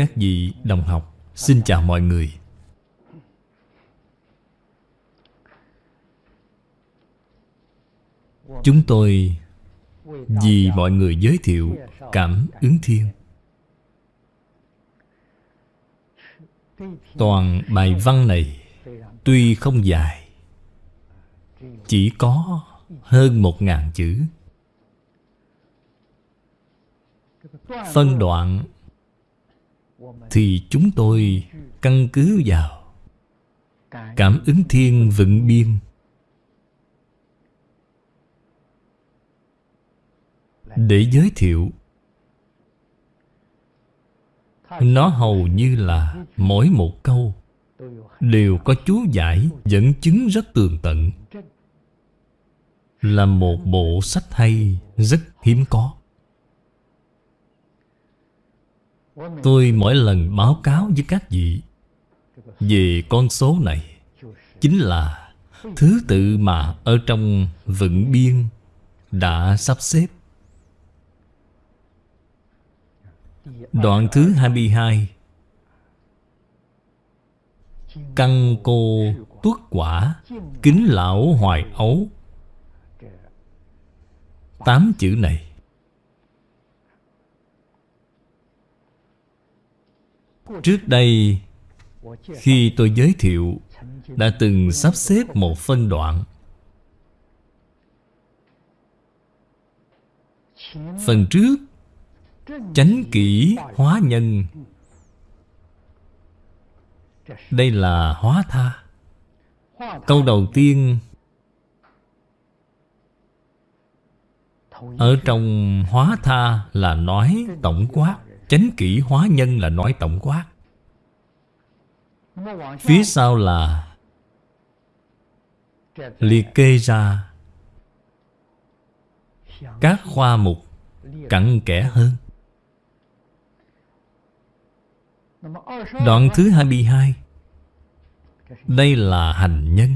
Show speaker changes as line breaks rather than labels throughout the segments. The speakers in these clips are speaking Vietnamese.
Các vị đồng học. Xin chào mọi người. Chúng tôi, vì mọi người giới thiệu cảm ứng thiên. Toàn bài văn này tuy không dài, Chỉ có hơn một ngàn chữ. Phân đoạn thì chúng tôi căn cứ vào Cảm ứng thiên vận biên. Để giới thiệu, Nó hầu như là mỗi một câu Đều có chú giải dẫn chứng rất tường tận. Là một bộ sách hay, rất hiếm có. Tôi mỗi lần báo cáo với các vị Về con số này Chính là thứ tự mà ở trong vận biên đã sắp xếp. Đoạn thứ 22 Căn cô tuất quả Kính lão hoài ấu. Tám chữ này. Trước đây, Khi tôi giới thiệu, Đã từng sắp xếp một phân đoạn. Phần trước, Chánh kỹ hóa nhân. Đây là hóa tha. Câu đầu tiên, Ở trong hóa tha là nói tổng quát. Chánh kỹ hóa nhân là nói tổng quát. Phía sau là Liệt kê ra Các khoa mục cặn kẽ hơn. Đoạn thứ 22 Đây là hành nhân.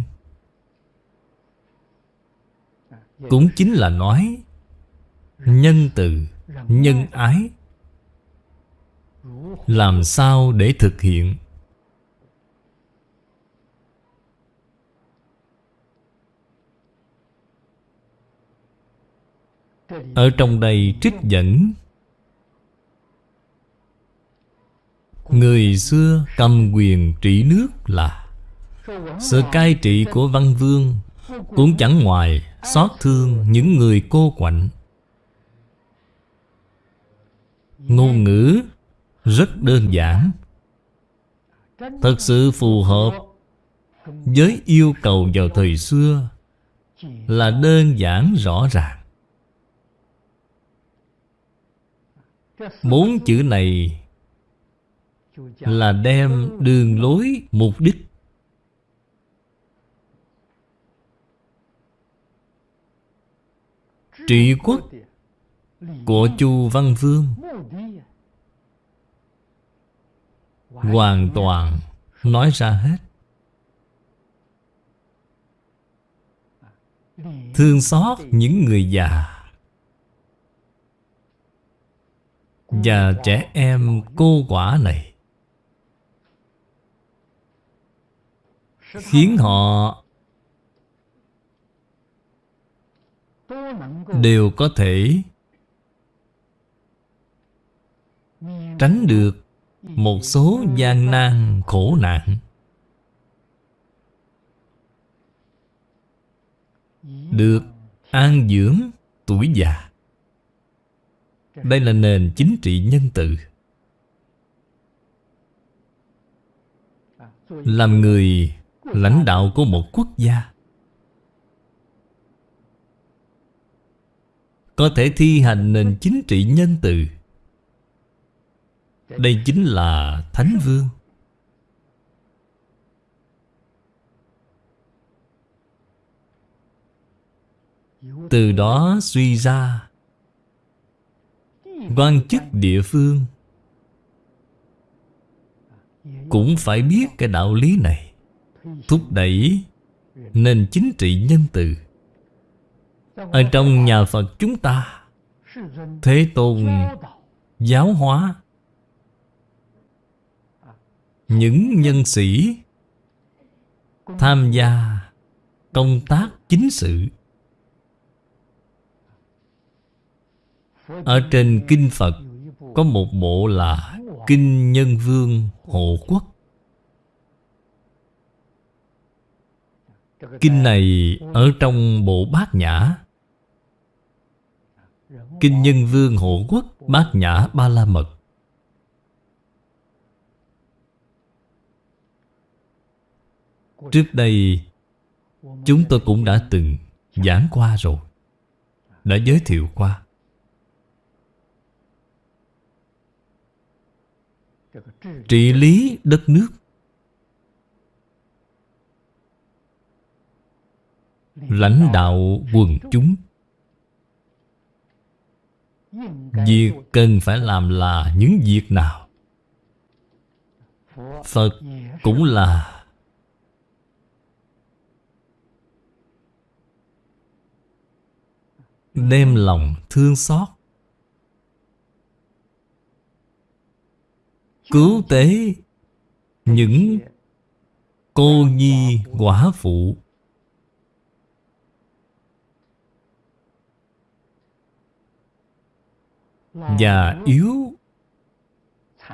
Cũng chính là nói Nhân từ, nhân ái. Làm sao để thực hiện? Ở trong đây trích dẫn. Người xưa cầm quyền trị nước là Sự cai trị của văn vương, Cũng chẳng ngoài xót thương những người cô quạnh. Ngôn ngữ rất đơn giản. Thật sự phù hợp Với yêu cầu vào thời xưa Là đơn giản rõ ràng. Bốn chữ này là đem đường lối, mục đích. Trị quốc của chu văn vương hoàn toàn. Nói ra hết. Thương xót những người già và trẻ em cô quả này khiến họ đều có thể tránh được một số gian nan khổ nạn. Được an dưỡng tuổi già. Đây là nền chính trị nhân từ. Làm người lãnh đạo của một quốc gia. Có thể thi hành nền chính trị nhân từ đây chính là thánh vương. Từ đó suy ra, quan chức địa phương cũng phải biết cái đạo lý này. Thúc đẩy nền chính trị nhân từ ở trong nhà phật chúng ta, thế tôn giáo hóa. Những nhân sĩ Tham gia Công tác chính sự. Ở trên Kinh Phật Có một bộ là Kinh Nhân Vương Hộ Quốc. Kinh này ở trong bộ bát nhã. Kinh Nhân Vương Hộ Quốc, Bát Nhã Ba La Mật. Trước đây, Chúng tôi cũng đã từng giảng qua rồi, Đã giới thiệu qua. Trị lý đất nước. Lãnh đạo quần chúng. Việc cần phải làm là những việc nào? Phật cũng là Đem lòng thương xót. Cứu tế Những cô nhi quả phụ. Già yếu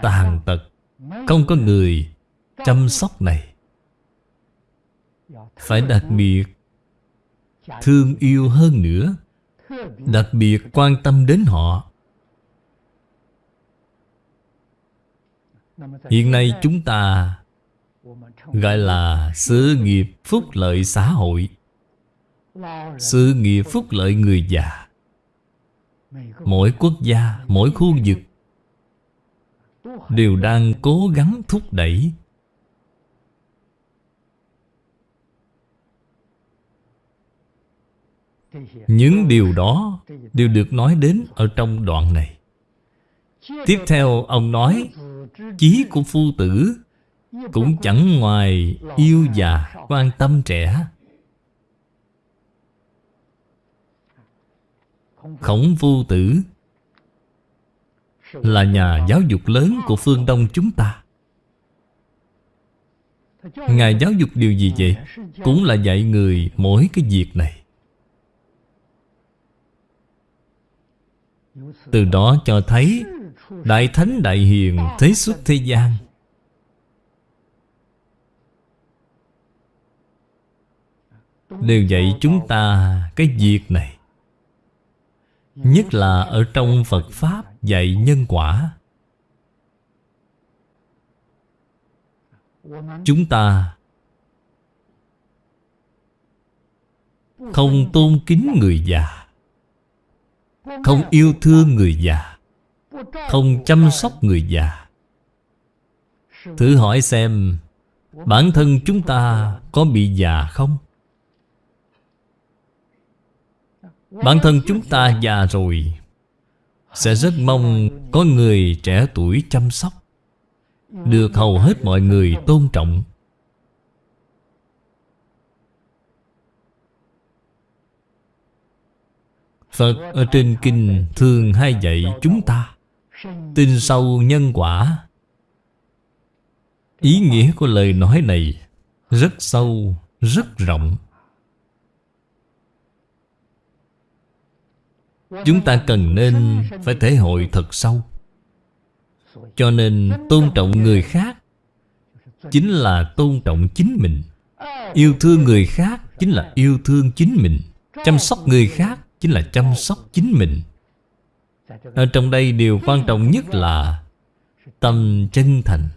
Tàn tật Không có người chăm sóc này. Phải đặc biệt Thương yêu hơn nữa. Đặc biệt quan tâm đến họ. Hiện nay chúng ta Gọi là sự nghiệp phúc lợi xã hội. Sự nghiệp phúc lợi người già. Mỗi quốc gia, mỗi khu vực Đều đang cố gắng thúc đẩy Những điều đó đều được nói đến ở trong đoạn này. Tiếp theo, ông nói, Chí của phu tử Cũng chẳng ngoài yêu già quan tâm trẻ. Khổng phu tử Là nhà giáo dục lớn của phương Đông chúng ta. Ngài giáo dục điều gì vậy? Cũng là dạy người mỗi cái việc này. Từ đó cho thấy Đại Thánh Đại Hiền Thế xuất thế gian. Đều dạy chúng ta cái việc này. Nhất là ở trong Phật Pháp dạy nhân quả. Chúng ta Không tôn kính người già. Không yêu thương người già, Không chăm sóc người già Thử hỏi xem, Bản thân chúng ta có bị già không? Bản thân chúng ta già rồi, Sẽ rất mong có người trẻ tuổi chăm sóc, Được hầu hết mọi người tôn trọng Phật ở trên kinh thường hay dạy chúng ta Tin sâu nhân quả. Ý nghĩa của lời nói này Rất sâu, rất rộng. Chúng ta cần nên phải thể hội thật sâu. Cho nên tôn trọng người khác Chính là tôn trọng chính mình. Yêu thương người khác chính là yêu thương chính mình. Chăm sóc người khác chính là chăm sóc chính mình. Ở trong đây điều quan trọng nhất là Tâm chân thành.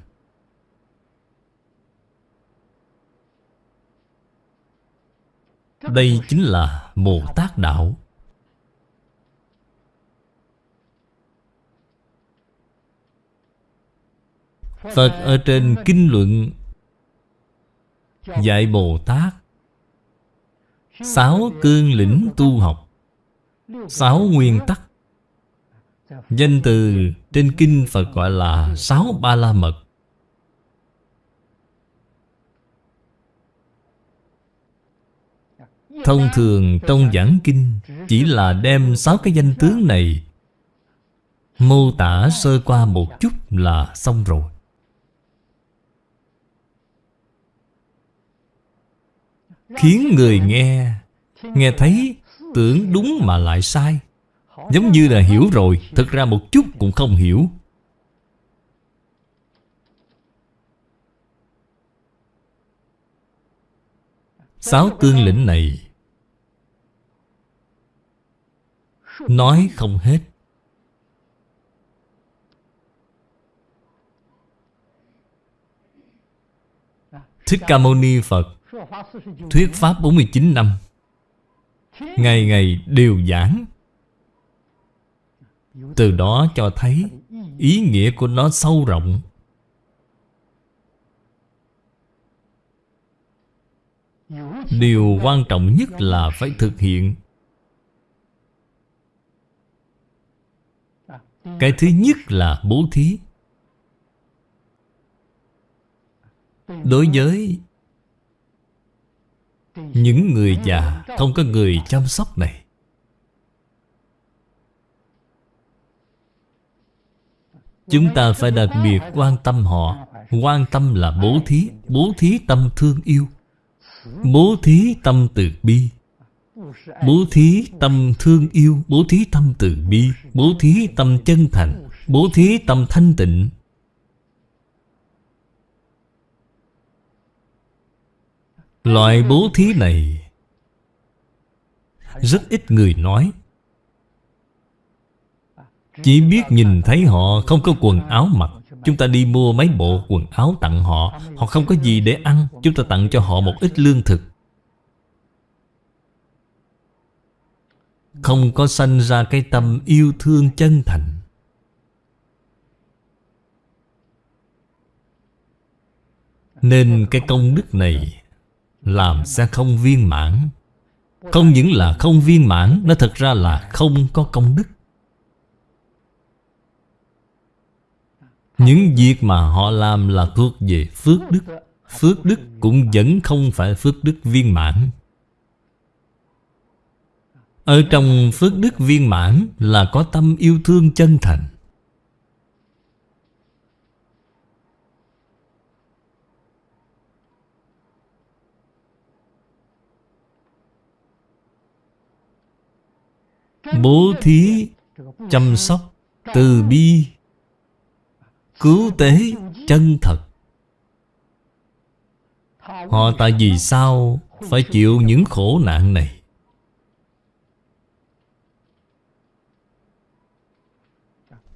Đây chính là Bồ Tát Đạo. Phật ở trên Kinh Luận Dạy Bồ Tát, Sáu cương lĩnh tu học Sáu nguyên tắc. Danh từ trên kinh Phật gọi là Sáu Ba La Mật Thông thường trong giảng kinh Chỉ là đem sáu cái danh tướng này Mô tả sơ qua một chút là xong rồi. Khiến người nghe Nghe thấy tưởng đúng mà lại sai. Giống như là hiểu rồi Thực ra một chút cũng không hiểu. Sáu tương lĩnh này Nói không hết. Thích Ca Mâu Ni Phật, Thuyết Pháp 49 năm. Ngày ngày đều giảng. Từ đó cho thấy Ý nghĩa của nó sâu rộng. Điều quan trọng nhất là phải thực hiện. Cái thứ nhất là bố thí. Đối với những người già không có người chăm sóc này. Chúng ta phải đặc biệt quan tâm họ. Quan tâm là bố thí Bố thí tâm thương yêu. Bố thí tâm từ bi. Bố thí tâm thương yêu, Bố thí tâm từ bi. Bố thí tâm chân thành, Bố thí tâm thanh tịnh. Loại bố thí này Rất ít người nói. Chỉ biết nhìn thấy họ không có quần áo mặc. Chúng ta đi mua mấy bộ quần áo tặng họ. Họ không có gì để ăn. Chúng ta tặng cho họ một ít lương thực. Không có sanh ra cái tâm yêu thương chân thành. Nên cái công đức này làm sẽ không viên mãn. Không những là không viên mãn, Nó thật ra là không có công đức. Những việc mà họ làm là thuộc về phước đức. Phước đức cũng vẫn không phải phước đức viên mãn. Ở trong phước đức viên mãn là có tâm yêu thương chân thành. Bố thí Chăm sóc Từ bi. Cứu tế chân thật. Họ tại vì sao Phải chịu những khổ nạn này?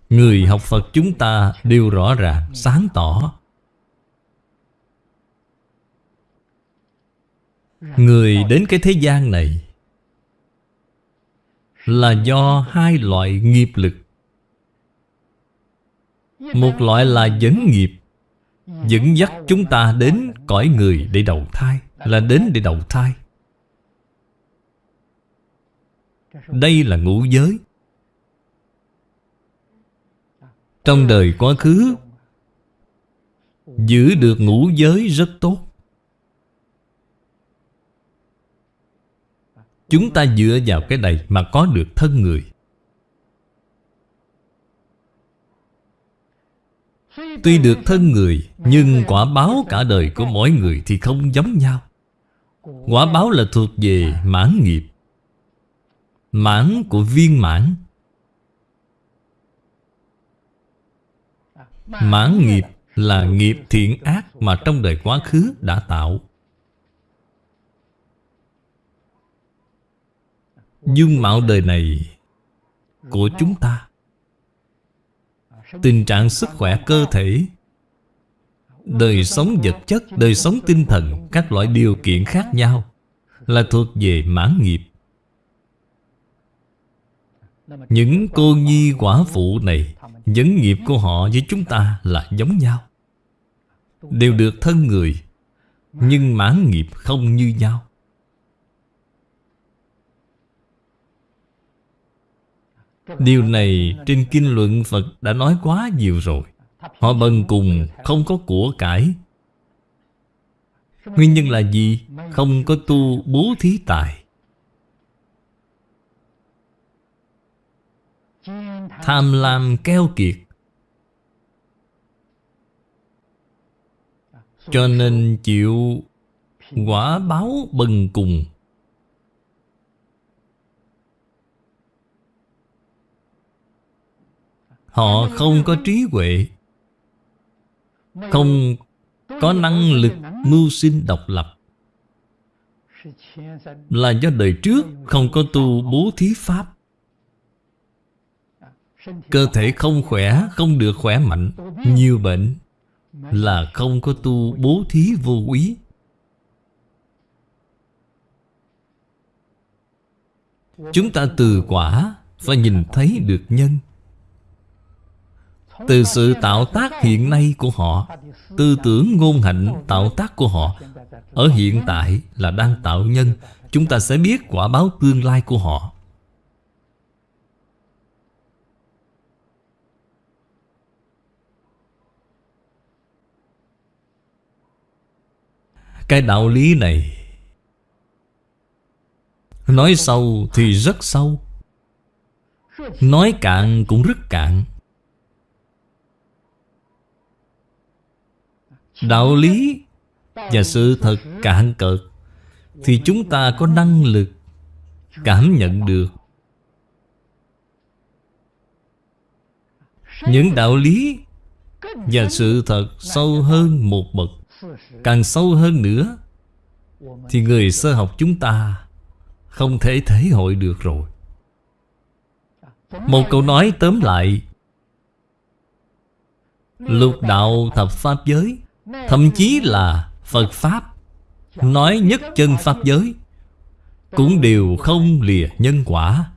Người học Phật chúng ta đều rõ ràng, sáng tỏ. Người đến cái thế gian này là do hai loại nghiệp lực. Một loại là dẫn nghiệp, Dẫn dắt chúng ta đến cõi người để đầu thai, Là đến để đầu thai. Đây là ngũ giới. Trong đời quá khứ, Giữ được ngũ giới rất tốt. Chúng ta dựa vào cái này mà có được thân người. Tuy được thân người, Nhưng quả báo cả đời của mỗi người thì không giống nhau. Quả báo là thuộc về mãn nghiệp, Mãn của viên mãn. Mãn nghiệp là nghiệp thiện ác mà trong đời quá khứ đã tạo. Dung mạo đời này của chúng ta tình trạng sức khỏe cơ thể đời sống vật chất đời sống tinh thần các loại điều kiện khác nhau là thuộc về mãn nghiệp. Những cô nhi quả phụ này Vấn nghiệp của họ với chúng ta là giống nhau. Đều được thân người Nhưng mãn nghiệp không như nhau Điều này trên kinh luận Phật đã nói quá nhiều rồi. Họ bần cùng không có của cải. Nguyên nhân là gì? Không có tu bố thí tài. Tham lam keo kiệt. Cho nên chịu Quả báo bần cùng. Họ không có trí huệ Không có năng lực mưu sinh độc lập. Là do đời trước không có tu bố thí pháp. Cơ thể không khỏe, không được khỏe mạnh Nhiều bệnh Là không có tu bố thí vô quý Chúng ta từ quả Phải nhìn thấy được nhân. Từ sự tạo tác hiện nay của họ, Tư tưởng ngôn hạnh, tạo tác của họ, Ở hiện tại là đang tạo nhân, Chúng ta sẽ biết quả báo tương lai của họ. Cái đạo lý này Nói sâu thì rất sâu, Nói cạn cũng rất cạn. Đạo lý và sự thật cạn cợt Thì chúng ta có năng lực Cảm nhận được. Những đạo lý Và sự thật sâu hơn một bậc, Càng sâu hơn nữa, Thì người sơ học chúng ta Không thể thể hội được rồi. Một câu nói tóm lại, Lục đạo thập pháp giới Thậm chí là Phật Pháp. Nói nhất chân Pháp giới, Cũng đều không lìa nhân quả.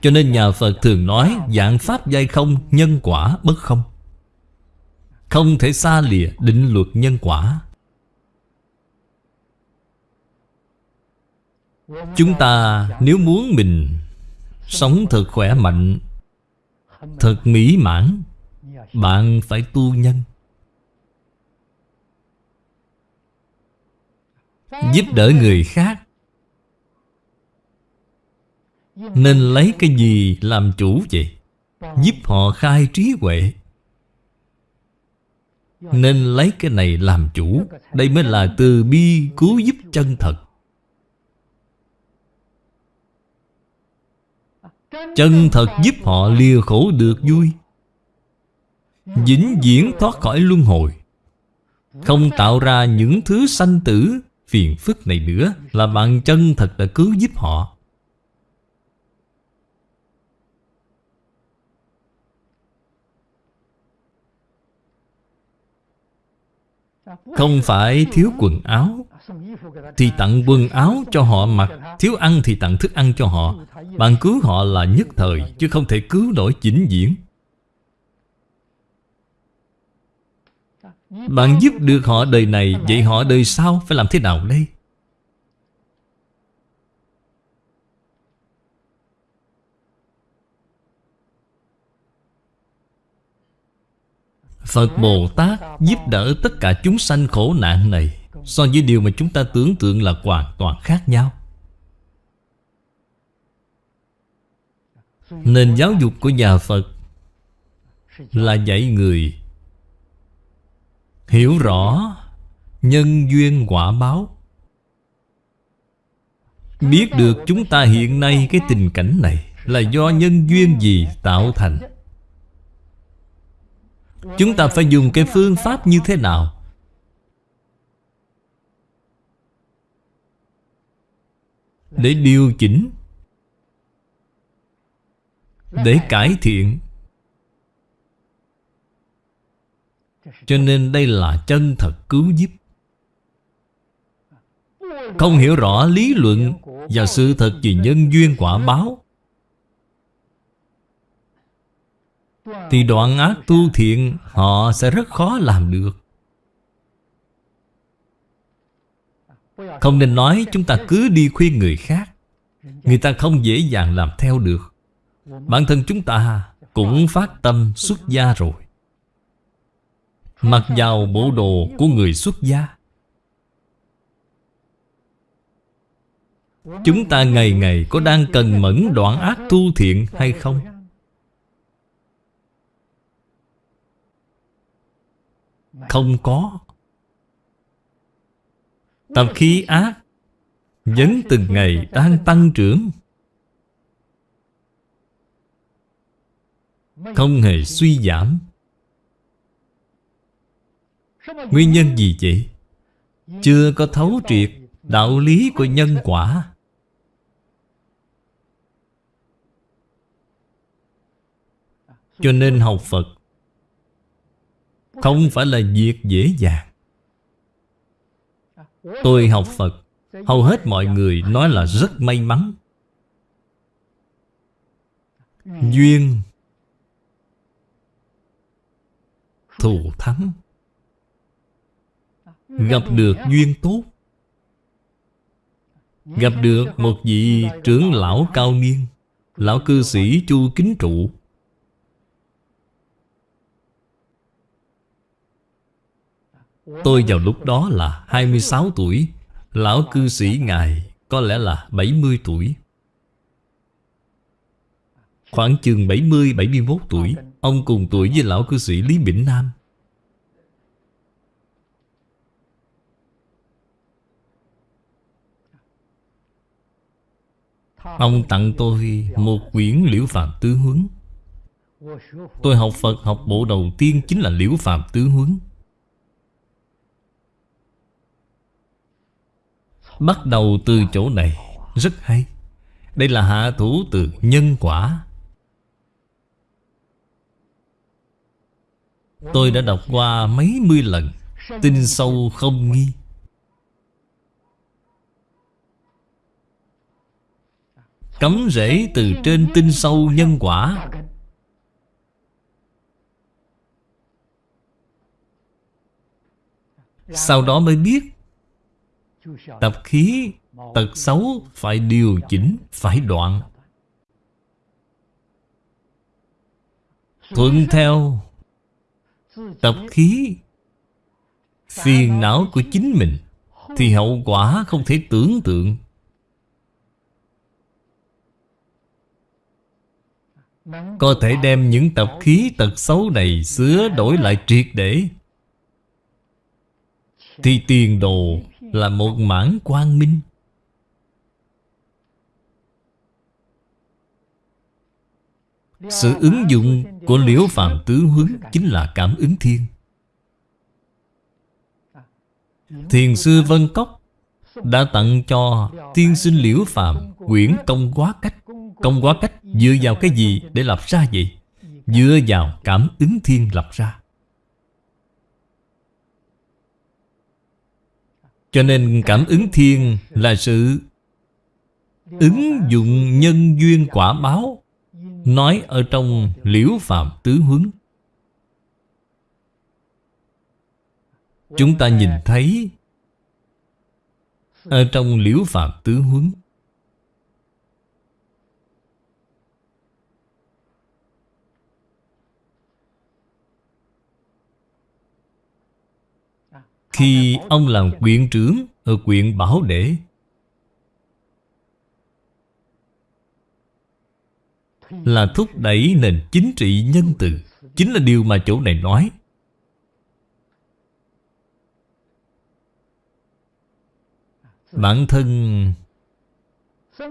Cho nên nhà Phật thường nói, Dạng Pháp giai không, Nhân quả bất không. Không thể xa lìa định luật nhân quả. Chúng ta nếu muốn mình Sống thật khỏe mạnh, Thật mỹ mãn bạn phải tu nhân. Giúp đỡ người khác. Nên lấy cái gì làm chủ vậy? Giúp họ khai trí huệ. Nên lấy cái này làm chủ. Đây mới là từ bi cứu giúp chân thật. Chân thật giúp họ lìa khổ được vui. Vĩnh viễn thoát khỏi luân hồi. Không tạo ra những thứ sanh tử Phiền phức này nữa Là bạn chân thật đã cứu giúp họ. Không phải thiếu quần áo, Thì tặng quần áo cho họ mặc. Thiếu ăn thì tặng thức ăn cho họ. Bạn cứu họ là nhất thời, Chứ không thể cứu nổi chính diễn Bạn giúp được họ đời này, Vậy họ đời sau phải làm thế nào đây? Phật Bồ Tát giúp đỡ tất cả chúng sanh khổ nạn này, So với điều mà chúng ta tưởng tượng là hoàn toàn khác nhau Nền giáo dục của nhà Phật Là dạy người Hiểu rõ Nhân duyên quả báo. Biết được chúng ta hiện nay cái tình cảnh này Là do nhân duyên gì tạo thành? Chúng ta phải dùng cái phương pháp như thế nào? Để điều chỉnh, Để cải thiện. Cho nên đây là chân thật cứu giúp. Không hiểu rõ lý luận Và sự thật về nhân duyên quả báo. Thì đoạn ác tu thiện, Họ sẽ rất khó làm được. Không nên nói chúng ta cứ đi khuyên người khác. Người ta không dễ dàng làm theo được. Bản thân chúng ta cũng phát tâm xuất gia rồi. Mặc vào bộ đồ của người xuất gia. Chúng ta ngày ngày có đang cần mẫn đoạn ác tu thiện hay không? Không có. Tập khí ác Vẫn từng ngày đang tăng trưởng. Không hề suy giảm. Nguyên nhân gì vậy? Chưa có thấu triệt Đạo lý của nhân quả. Cho nên học Phật Không phải là việc dễ dàng. Tôi học Phật, Hầu hết mọi người nói là rất may mắn. Duyên, Thù thắng. Gặp được duyên tốt. Gặp được một vị trưởng lão cao niên, Lão cư sĩ Chu Kính Trụ. Tôi vào lúc đó là 26 tuổi, Lão cư sĩ Ngài có lẽ là 70 tuổi. Khoảng chừng 70-71 tuổi, Ông cùng tuổi với lão cư sĩ Lý Bỉnh Nam. Ông tặng tôi một quyển liễu phạm tứ huấn. Tôi học Phật học bộ đầu tiên chính là liễu phạm tứ huấn. Bắt đầu từ chỗ này, Rất hay. Đây là hạ thủ từ nhân quả. Tôi đã đọc qua mấy mươi lần, Tin sâu không nghi. Cấm rễ từ trên tinh sâu nhân quả. Sau đó mới biết, Tập khí, Tật xấu phải điều chỉnh, Phải đoạn. Thuận theo, Tập khí, Phiền não của chính mình, Thì hậu quả không thể tưởng tượng. Có thể đem những tập khí, tật xấu này Sửa đổi lại triệt để. Thì tiền đồ là một mảng quang minh. Sự ứng dụng của liễu phàm tứ huấn Chính là cảm ứng thiên. Thiền sư Vân Cốc Đã tặng cho tiên sinh liễu phàm Quyển công quá cách. Công quá cách dựa vào cái gì để lập ra vậy? Dựa vào cảm ứng thiên lập ra Cho nên cảm ứng thiên là sự Ứng dụng nhân duyên quả báo, Nói ở trong liễu phạm tứ huấn Chúng ta nhìn thấy Ở trong liễu phạm tứ huấn Khi ông làm quyện trưởng Ở quyện Bảo Đệ. Là thúc đẩy nền chính trị nhân từ. Chính là điều mà chỗ này nói. Bản thân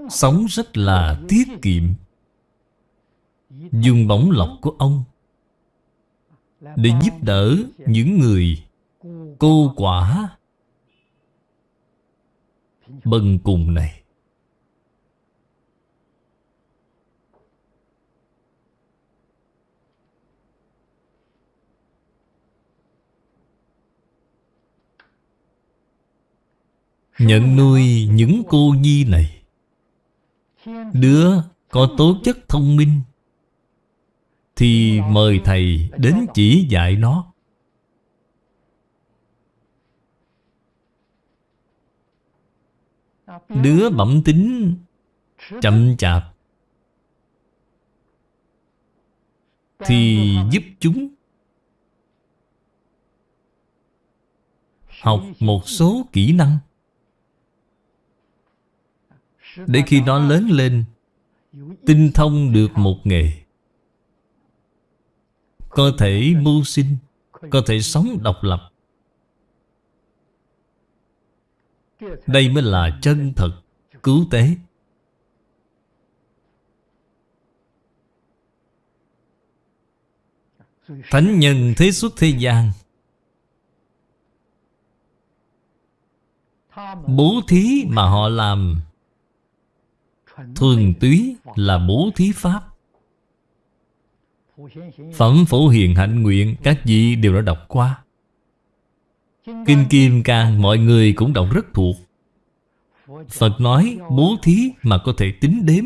Sống rất là tiết kiệm. Dùng bóng lọc của ông Để giúp đỡ những người cô quả. Bần cùng này. Nhận nuôi những cô nhi này. Đứa có tố chất thông minh. Thì mời thầy đến chỉ dạy nó. Ờ. Đứa bẩm tính, chậm chạp. Thì giúp chúng Học một số kỹ năng. Để khi nó lớn lên, Tinh thông được một nghề, Có thể mưu sinh, Có thể sống độc lập. Đây mới là chân thật, Cứu tế. Thánh nhân thế xuất thế gian. Bố thí mà họ làm. Thường túy là bố thí pháp. Phẩm phổ hiền hạnh nguyện, Các vị đều đã đọc qua. Kinh Kim Cang mọi người cũng đọc rất thuộc. Phật nói bố thí mà có thể tính đếm.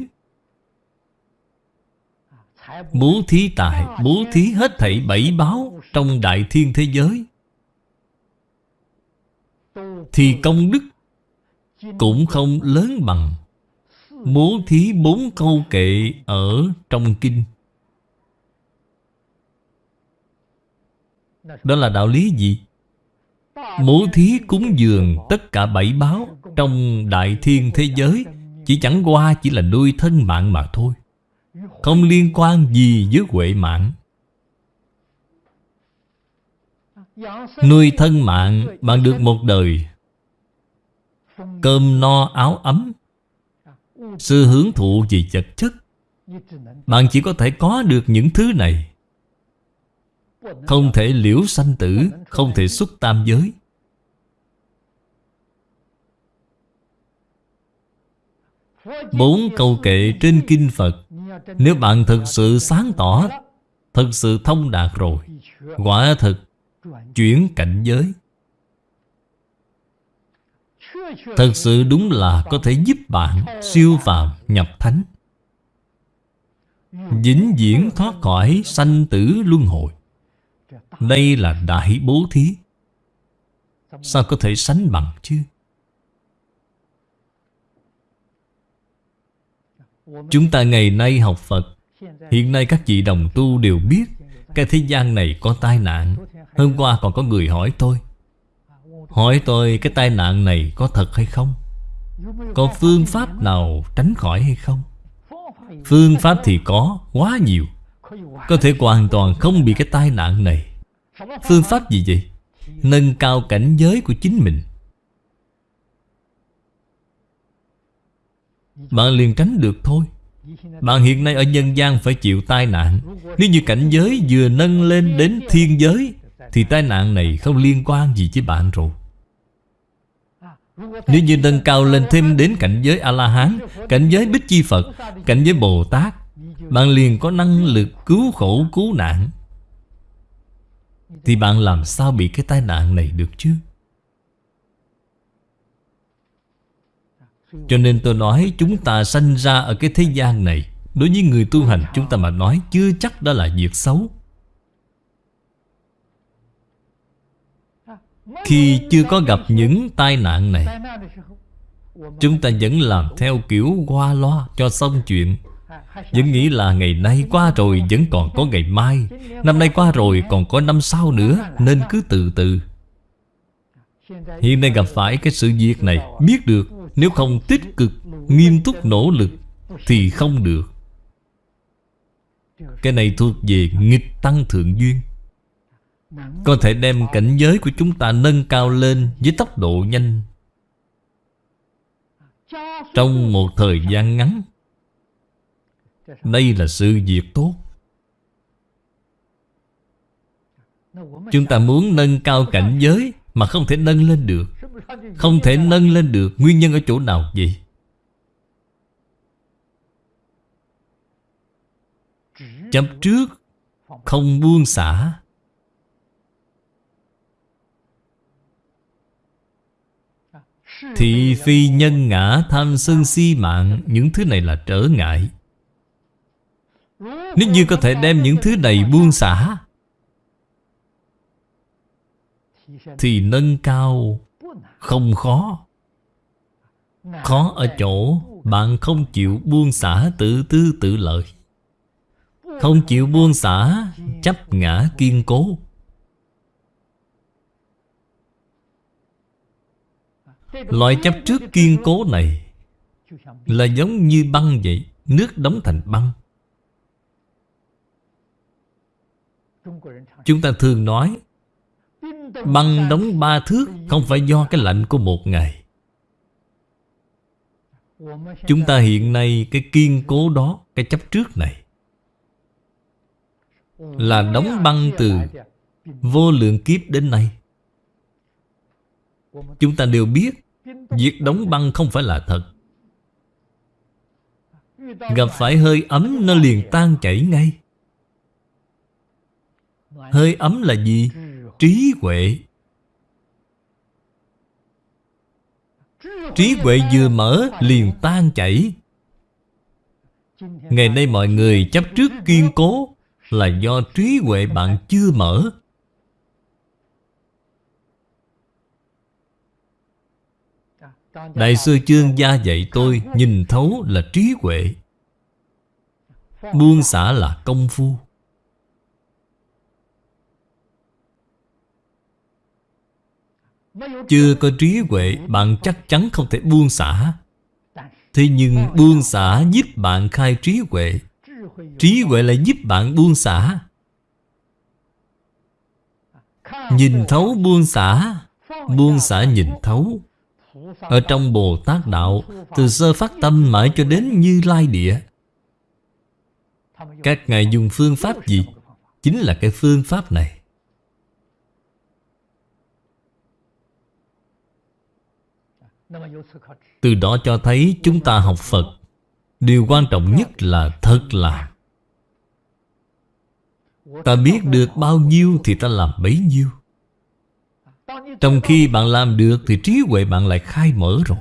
Bố thí tài, Bố thí hết thảy bảy báo Trong đại thiên thế giới. Thì công đức Cũng không lớn bằng. Bố thí bốn câu kệ Ở trong kinh. Đó là đạo lý gì? Bố thí cúng dường tất cả bảy báo Trong đại thiên thế giới. Chỉ chẳng qua chỉ là nuôi thân mạng mà thôi. Không liên quan gì với huệ mạng. Nuôi thân mạng bạn được một đời. Cơm no áo ấm. Sự hưởng thụ về vật chất. Bạn chỉ có thể có được những thứ này. Không thể liễu sanh tử, Không thể xuất tam giới. Bốn câu kệ trên Kinh Phật, Nếu bạn thực sự sáng tỏ, Thực sự thông đạt rồi, Quả thực Chuyển cảnh giới. Thật sự đúng là có thể giúp bạn siêu phàm nhập thánh. Dính diễn thoát khỏi sanh tử luân hồi. Đây là đại bố thí. Sao có thể sánh bằng chứ? Chúng ta ngày nay học Phật. Hiện nay các vị đồng tu đều biết Cái thế gian này có tai nạn. Hôm qua còn có người hỏi tôi. Hỏi tôi cái tai nạn này có thật hay không? Có phương pháp nào tránh khỏi hay không? Phương pháp thì có quá nhiều. Có thể hoàn toàn không bị cái tai nạn này. Phương pháp gì vậy? Nâng cao cảnh giới của chính mình. Bạn liền tránh được thôi. Bạn hiện nay ở nhân gian phải chịu tai nạn. Nếu như cảnh giới vừa nâng lên đến thiên giới, Thì tai nạn này không liên quan gì với bạn rồi. Nếu như nâng cao lên thêm đến cảnh giới A-la-hán, Cảnh giới Bích Chi Phật, Cảnh giới Bồ Tát, Bạn liền có năng lực cứu khổ, cứu nạn. Thì bạn làm sao bị cái tai nạn này được chứ? Cho nên tôi nói chúng ta sanh ra ở cái thế gian này, Đối với người tu hành chúng ta mà nói Chưa chắc đó là việc xấu. Khi chưa có gặp những tai nạn này, Chúng ta vẫn làm theo kiểu qua loa cho xong chuyện. Vẫn nghĩ là ngày nay qua rồi vẫn còn có ngày mai. Năm nay qua rồi còn có năm sau nữa, Nên cứ từ từ. Hiện nay gặp phải cái sự việc này, Biết được, nếu không tích cực, Nghiêm túc nỗ lực, Thì không được. Cái này thuộc về nghịch tăng thượng duyên. Có thể đem cảnh giới của chúng ta nâng cao lên Với tốc độ nhanh. Trong một thời gian ngắn đây là sự việc tốt. Chúng ta muốn nâng cao cảnh giới Mà không thể nâng lên được. Không thể nâng lên được. Nguyên nhân ở chỗ nào vậy? Chấp trước Không buông xả. Thị phi nhân ngã tham sân si mạng. Những thứ này là trở ngại. Nếu như có thể đem những thứ này buông xả, Thì nâng cao không khó. Khó ở chỗ Bạn không chịu buông xả tự tư tự lợi. Không chịu buông xả, Chấp ngã kiên cố. Loại chấp trước kiên cố này Là giống như băng vậy, Nước đóng thành băng. Chúng ta thường nói Băng đóng ba thước, Không phải do cái lạnh của một ngày. Chúng ta hiện nay cái kiên cố đó, Cái chấp trước này, Là đóng băng từ Vô lượng kiếp đến nay. Chúng ta đều biết, Việc đóng băng không phải là thật. Gặp phải hơi ấm, nó liền tan chảy ngay. Hơi ấm là gì? Trí huệ. Trí huệ vừa mở, liền tan chảy. Ngày nay mọi người chấp trước kiên cố Là do trí huệ bạn chưa mở. Đại sư chương gia dạy tôi Nhìn thấu là trí huệ. Buông xả là công phu. Chưa có trí huệ, Bạn chắc chắn không thể buông xả. Thế nhưng buông xả giúp bạn khai trí huệ. Trí huệ lại giúp bạn buông xả. Nhìn thấu buông xả. Buông xả nhìn thấu. Ở trong Bồ Tát Đạo, Từ sơ phát tâm mãi cho đến như lai địa. Các ngài dùng phương pháp gì? Chính là cái phương pháp này. Từ đó cho thấy chúng ta học Phật. Điều quan trọng nhất là thật làm Ta biết được bao nhiêu thì ta làm bấy nhiêu. Trong khi bạn làm được thì trí huệ bạn lại khai mở rồi.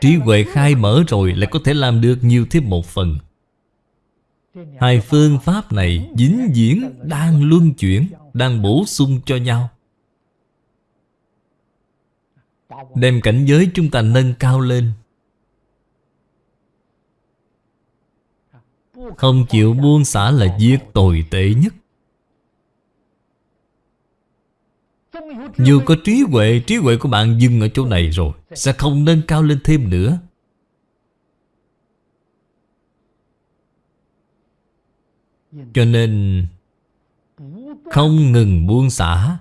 Trí huệ khai mở rồi lại có thể làm được nhiều thêm một phần. Hai phương pháp này dính diễn đang luân chuyển, Đang bổ sung cho nhau. Đem cảnh giới chúng ta nâng cao lên. Không chịu buông xả là việc tồi tệ nhất. Dù có trí huệ Trí huệ của bạn dừng ở chỗ này rồi, Sẽ không nâng cao lên thêm nữa. Cho nên, Không ngừng buông xả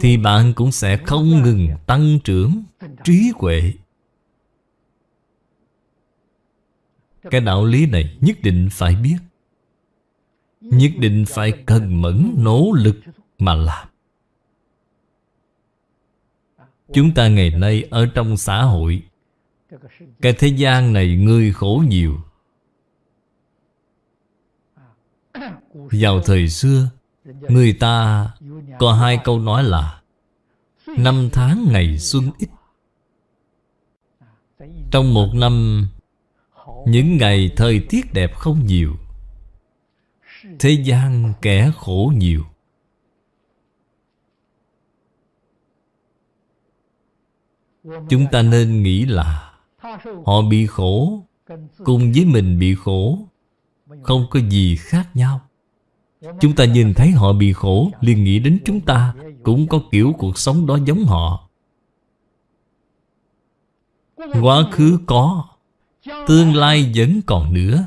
thì bạn cũng sẽ không ngừng tăng trưởng trí huệ. Cái đạo lý này nhất định phải biết. Nhất định phải cần mẫn nỗ lực mà làm. Chúng ta ngày nay ở trong xã hội, cái thế gian này người khổ nhiều. Vào thời xưa người ta có hai câu nói là, Năm tháng ngày xuân ít. Trong một năm, Những ngày thời tiết đẹp không nhiều, Thế gian kẻ khổ nhiều. Chúng ta nên nghĩ là Họ bị khổ Cùng với mình bị khổ Không có gì khác nhau. Chúng ta nhìn thấy họ bị khổ, liền nghĩ đến chúng ta, Cũng có kiểu cuộc sống đó giống họ. Quá khứ có, Tương lai vẫn còn nữa.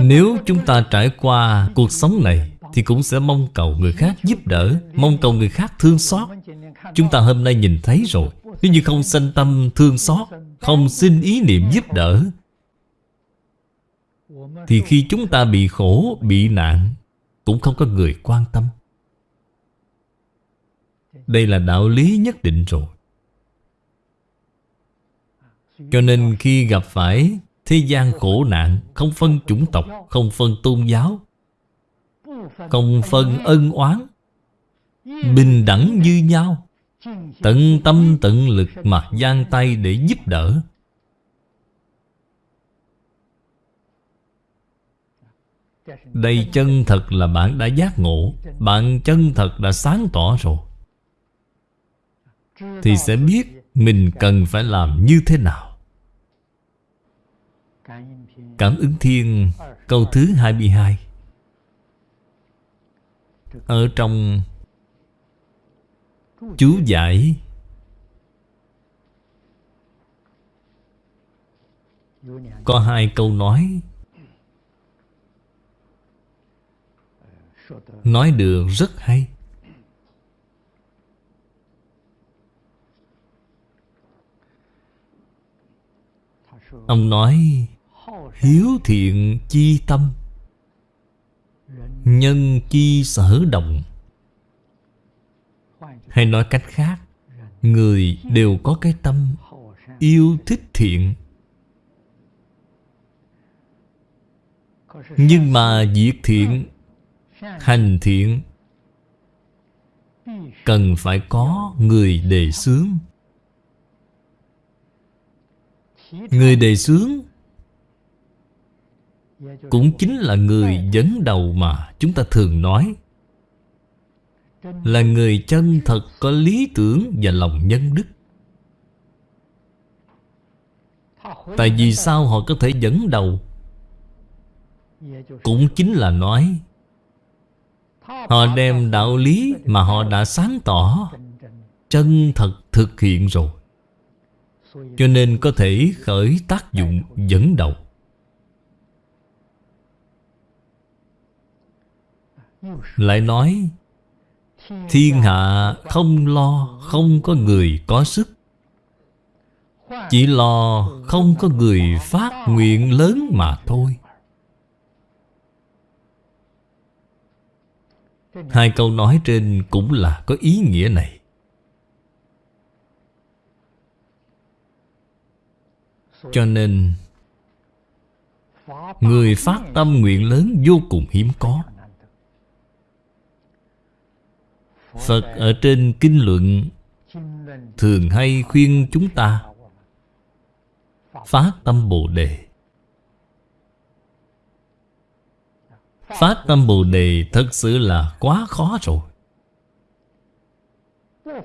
Nếu chúng ta trải qua cuộc sống này, Thì cũng sẽ mong cầu người khác giúp đỡ, Mong cầu người khác thương xót. Chúng ta hôm nay nhìn thấy rồi, Nếu như không sanh tâm thương xót, Không xin ý niệm giúp đỡ thì khi chúng ta bị khổ, bị nạn Cũng không có người quan tâm. Đây là đạo lý nhất định rồi. Cho nên khi gặp phải thế gian khổ nạn Không phân chủng tộc, không phân tôn giáo Không phân ân oán Bình đẳng như nhau Tận tâm tận lực mà giang tay để giúp đỡ Đây chân thật là bạn đã giác ngộ, Bạn chân thật đã sáng tỏ rồi. Thì sẽ biết mình cần phải làm như thế nào. Cảm ứng thiên, câu thứ 22 Ở trong chú giải Có hai câu nói nói được rất hay. Ông nói, Hiếu thiện chi tâm, Nhân chi sở động. Hay nói cách khác, Người đều có cái tâm Yêu thích thiện Nhưng mà việc thiện Hành thiện. Cần phải có người đề xướng. Người đề xướng Cũng chính là người dẫn đầu mà chúng ta thường nói. Là người chân thật có lý tưởng và lòng nhân đức. Tại vì sao họ có thể dẫn đầu? Cũng chính là nói Họ đem đạo lý mà họ đã sáng tỏ, Chân thật thực hiện rồi. Cho nên có thể khởi tác dụng dẫn đầu. Lại nói, Thiên hạ không lo, Không có người có sức. Chỉ lo không có người phát nguyện lớn mà thôi. Hai câu nói trên cũng là có ý nghĩa này. Cho nên, Người phát tâm nguyện lớn vô cùng hiếm có. Phật ở trên kinh luận, Thường hay khuyên chúng ta Phát tâm Bồ Đề. Phát tâm Bồ Đề thật sự là quá khó rồi.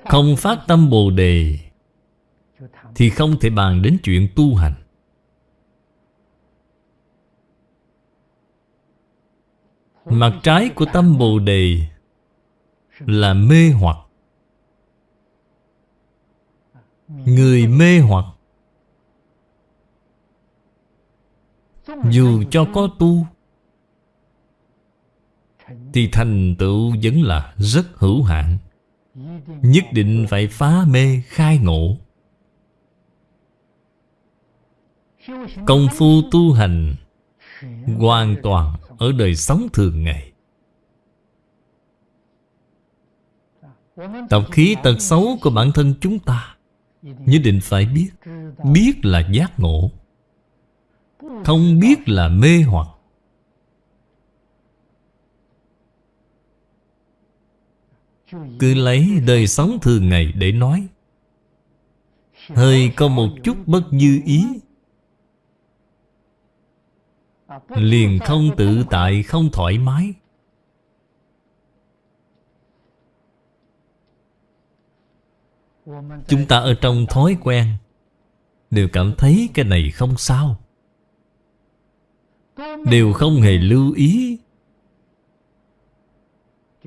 Không phát tâm Bồ Đề Thì không thể bàn đến chuyện tu hành. Mặt trái của tâm Bồ Đề Là mê hoặc. Người mê hoặc, Dù cho có tu thì thành tựu vẫn là rất hữu hạn. Nhất định phải phá mê khai ngộ. Công phu tu hành Hoàn toàn ở đời sống thường ngày. Tập khí tật xấu của bản thân chúng ta Nhất định phải biết. Biết là giác ngộ. Không biết là mê hoặc. Cứ lấy đời sống thường ngày để nói. Hơi có một chút bất như ý. Liền không tự tại, không thoải mái. Chúng ta ở trong thói quen Đều cảm thấy cái này không sao. Đều không hề lưu ý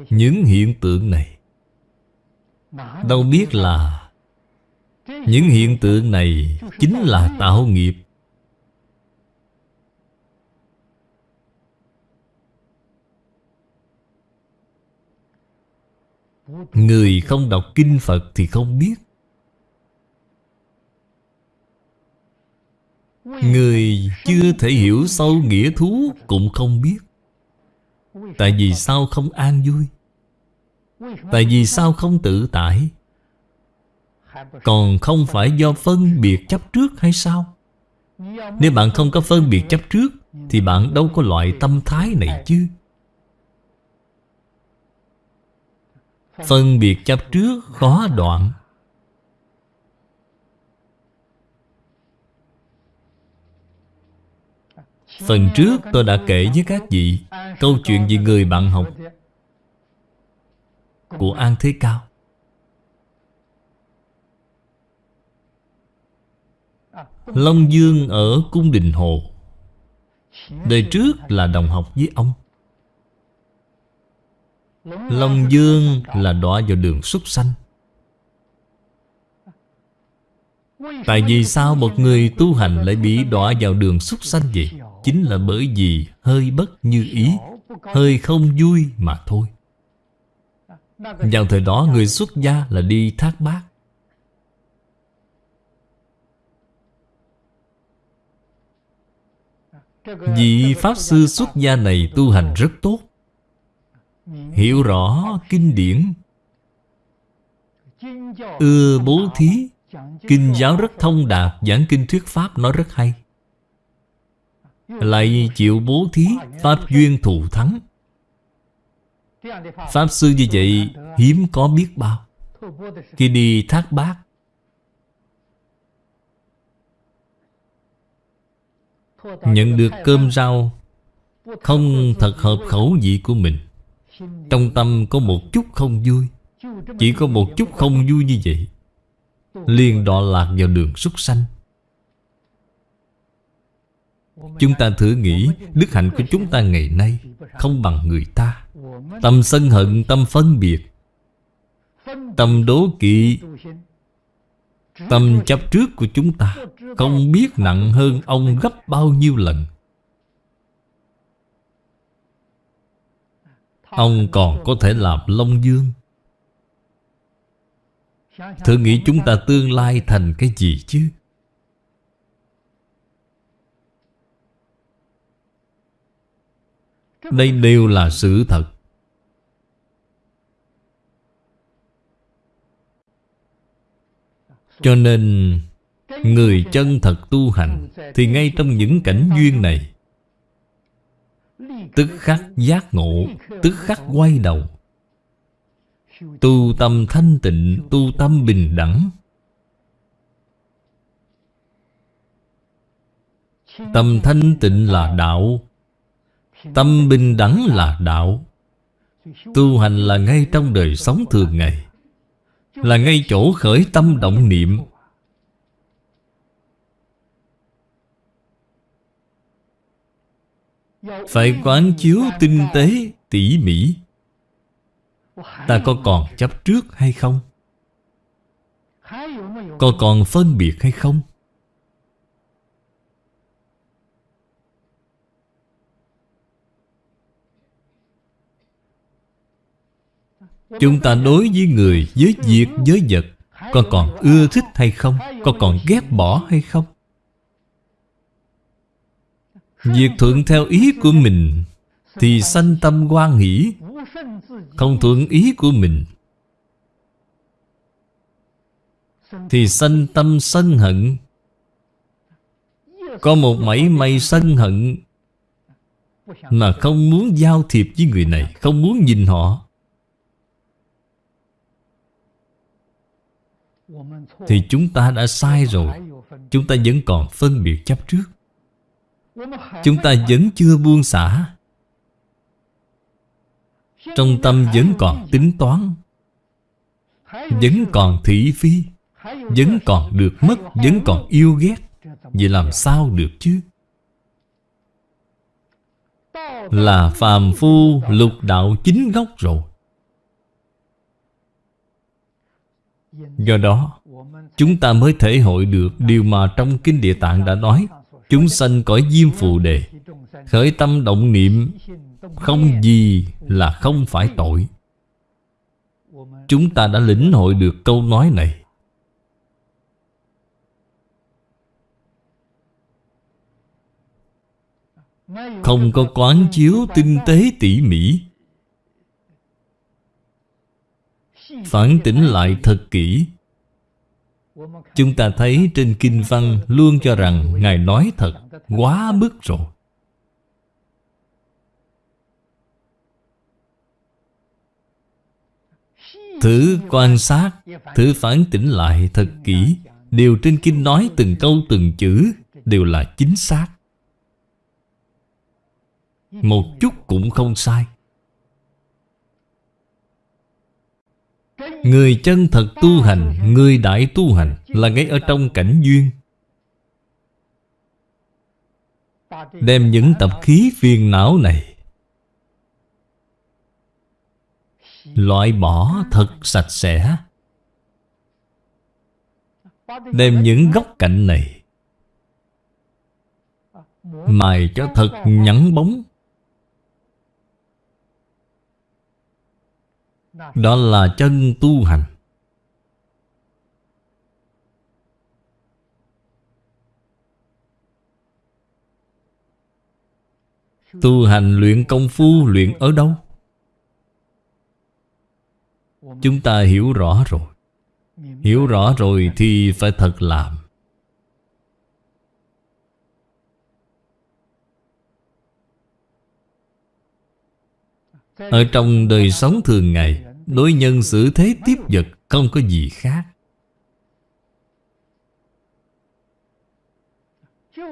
Những hiện tượng này. Đâu biết là Những hiện tượng này Chính là tạo nghiệp. Người không đọc kinh Phật thì không biết. Người chưa thể hiểu sâu nghĩa thú cũng không biết. Tại vì sao không an vui? Tại vì sao không tự tại? Còn không phải do phân biệt chấp trước hay sao? Nếu bạn không có phân biệt chấp trước, Thì bạn đâu có loại tâm thái này chứ. Phân biệt chấp trước khó đoạn. Phần trước tôi đã kể với các vị Câu chuyện về người bạn học của An Thế Cao. Long Dương ở Cung Đình Hồ. Đời trước là đồng học với ông. Long Dương là đọa vào đường súc sanh. Tại vì sao một người tu hành lại bị đọa vào đường súc sanh vậy? Chính là bởi vì hơi bất như ý, Hơi không vui mà thôi vào thời đó, người xuất gia là đi thác bát Vị Pháp Sư xuất gia này tu hành rất tốt. Hiểu rõ kinh điển, Ưa bố thí, Kinh giáo rất thông đạt, Giảng kinh thuyết Pháp nói rất hay. Lại chịu bố thí, Pháp duyên thù thắng. Pháp sư như vậy, Hiếm có biết bao. Khi đi thác bát, Nhận được cơm rau, Không thật hợp khẩu vị của mình. Trong tâm có một chút không vui, Chỉ có một chút không vui như vậy. Liền đọa lạc vào đường súc sanh. Chúng ta thử nghĩ Đức hạnh của chúng ta ngày nay Không bằng người ta. Tâm sân hận, tâm phân biệt Tâm đố kỵ Tâm chấp trước của chúng ta Không biết nặng hơn ông gấp bao nhiêu lần. Ông còn có thể làm Long Dương. Thử nghĩ chúng ta tương lai thành cái gì chứ? Đây đều là sự thật. Cho nên, Người chân thật tu hành Thì ngay trong những cảnh duyên này, Tức khắc giác ngộ, Tức khắc quay đầu, Tu tâm thanh tịnh, Tu tâm bình đẳng, Tâm thanh tịnh là đạo. Tâm bình đẳng là đạo Tu hành là ngay trong đời sống thường ngày Là ngay chỗ khởi tâm động niệm Phải quán chiếu tinh tế, tỉ mỉ Ta có còn chấp trước hay không? Có còn phân biệt hay không? Chúng ta đối với người, với việc, với vật Con còn ưa thích hay không? Con còn ghét bỏ hay không? Việc thuận theo ý của mình Thì sanh tâm quan hỷ Không thuận ý của mình Thì sanh tâm sân hận Có một mảy may sân hận Mà không muốn giao thiệp với người này Không muốn nhìn họ Thì chúng ta đã sai rồi. Chúng ta vẫn còn phân biệt chấp trước. Chúng ta vẫn chưa buông xả. Trong tâm vẫn còn tính toán, Vẫn còn thị phi, Vẫn còn được mất, Vẫn còn yêu ghét. Vậy làm sao được chứ? Là phàm phu lục đạo chính gốc rồi. Do đó, Chúng ta mới thể hội được Điều mà trong Kinh Địa Tạng đã nói. Chúng sanh cõi diêm phù đề, Khởi tâm động niệm, Không gì là không phải tội. Chúng ta đã lĩnh hội được câu nói này. Không có quán chiếu tinh tế tỉ mỉ. Phản tỉnh lại thật kỹ. Chúng ta thấy trên Kinh Văn luôn cho rằng Ngài nói thật quá mức rồi. Thử quan sát Thử phản tỉnh lại thật kỹ Điều trên Kinh nói từng câu từng chữ, Đều là chính xác. Một chút cũng không sai. Người chân thật tu hành, Người đại tu hành Là ngay ở trong cảnh duyên. Đem những tập khí phiền não này Loại bỏ thật sạch sẽ. Đem những góc cạnh này Mài cho thật nhẵn bóng. Đó là chân tu hành. Tu hành luyện công phu, luyện ở đâu? Chúng ta hiểu rõ rồi. Hiểu rõ rồi thì phải thật làm. Ở trong đời sống thường ngày Đối nhân xử thế tiếp vật Không có gì khác.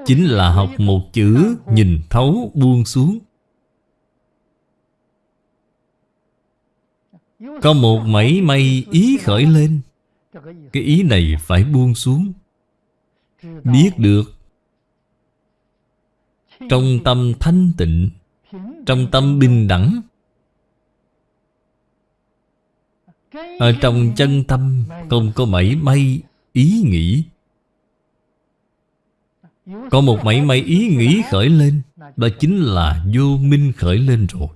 Chính là học một chữ Nhìn thấu buông xuống. Có một mảy may ý khởi lên. Cái ý này phải buông xuống. Biết được Trong tâm thanh tịnh, Trong tâm bình đẳng Ở trong chân tâm, Không có mảy may ý nghĩ. Có một mảy may ý nghĩ khởi lên, Đó chính là vô minh khởi lên rồi.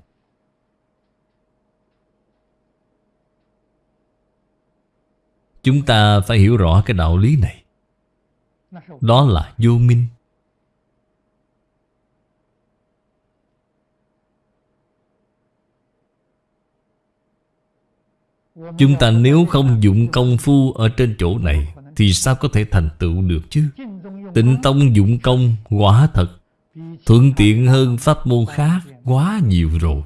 Chúng ta phải hiểu rõ cái đạo lý này. Đó là vô minh. Chúng ta nếu không dụng công phu ở trên chỗ này, Thì sao có thể thành tựu được chứ? Tịnh tông dụng công quả thật. Thuận tiện hơn pháp môn khác quá nhiều rồi.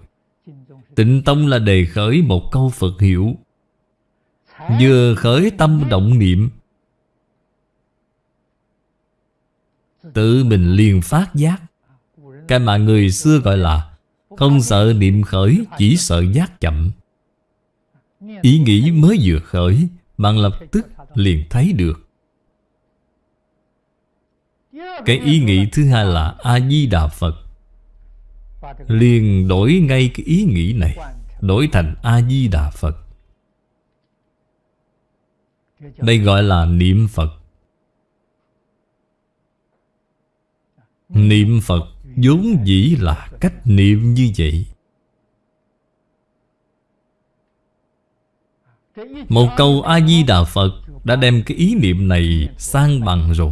Tịnh tông là đề khởi một câu Phật hiệu Vừa khởi tâm động niệm, Tự mình liền phát giác. Cái mà người xưa gọi là Không sợ niệm khởi, Chỉ sợ giác chậm. Ý nghĩ mới vừa khởi, Bạn lập tức liền thấy được. Cái ý nghĩ thứ hai là A-di-đà Phật. Liền đổi ngay cái ý nghĩ này, Đổi thành A-di-đà Phật. Đây gọi là niệm Phật. Niệm Phật vốn dĩ là cách niệm như vậy. Một câu A-di-đà Phật Đã đem cái ý niệm này sang bằng rồi.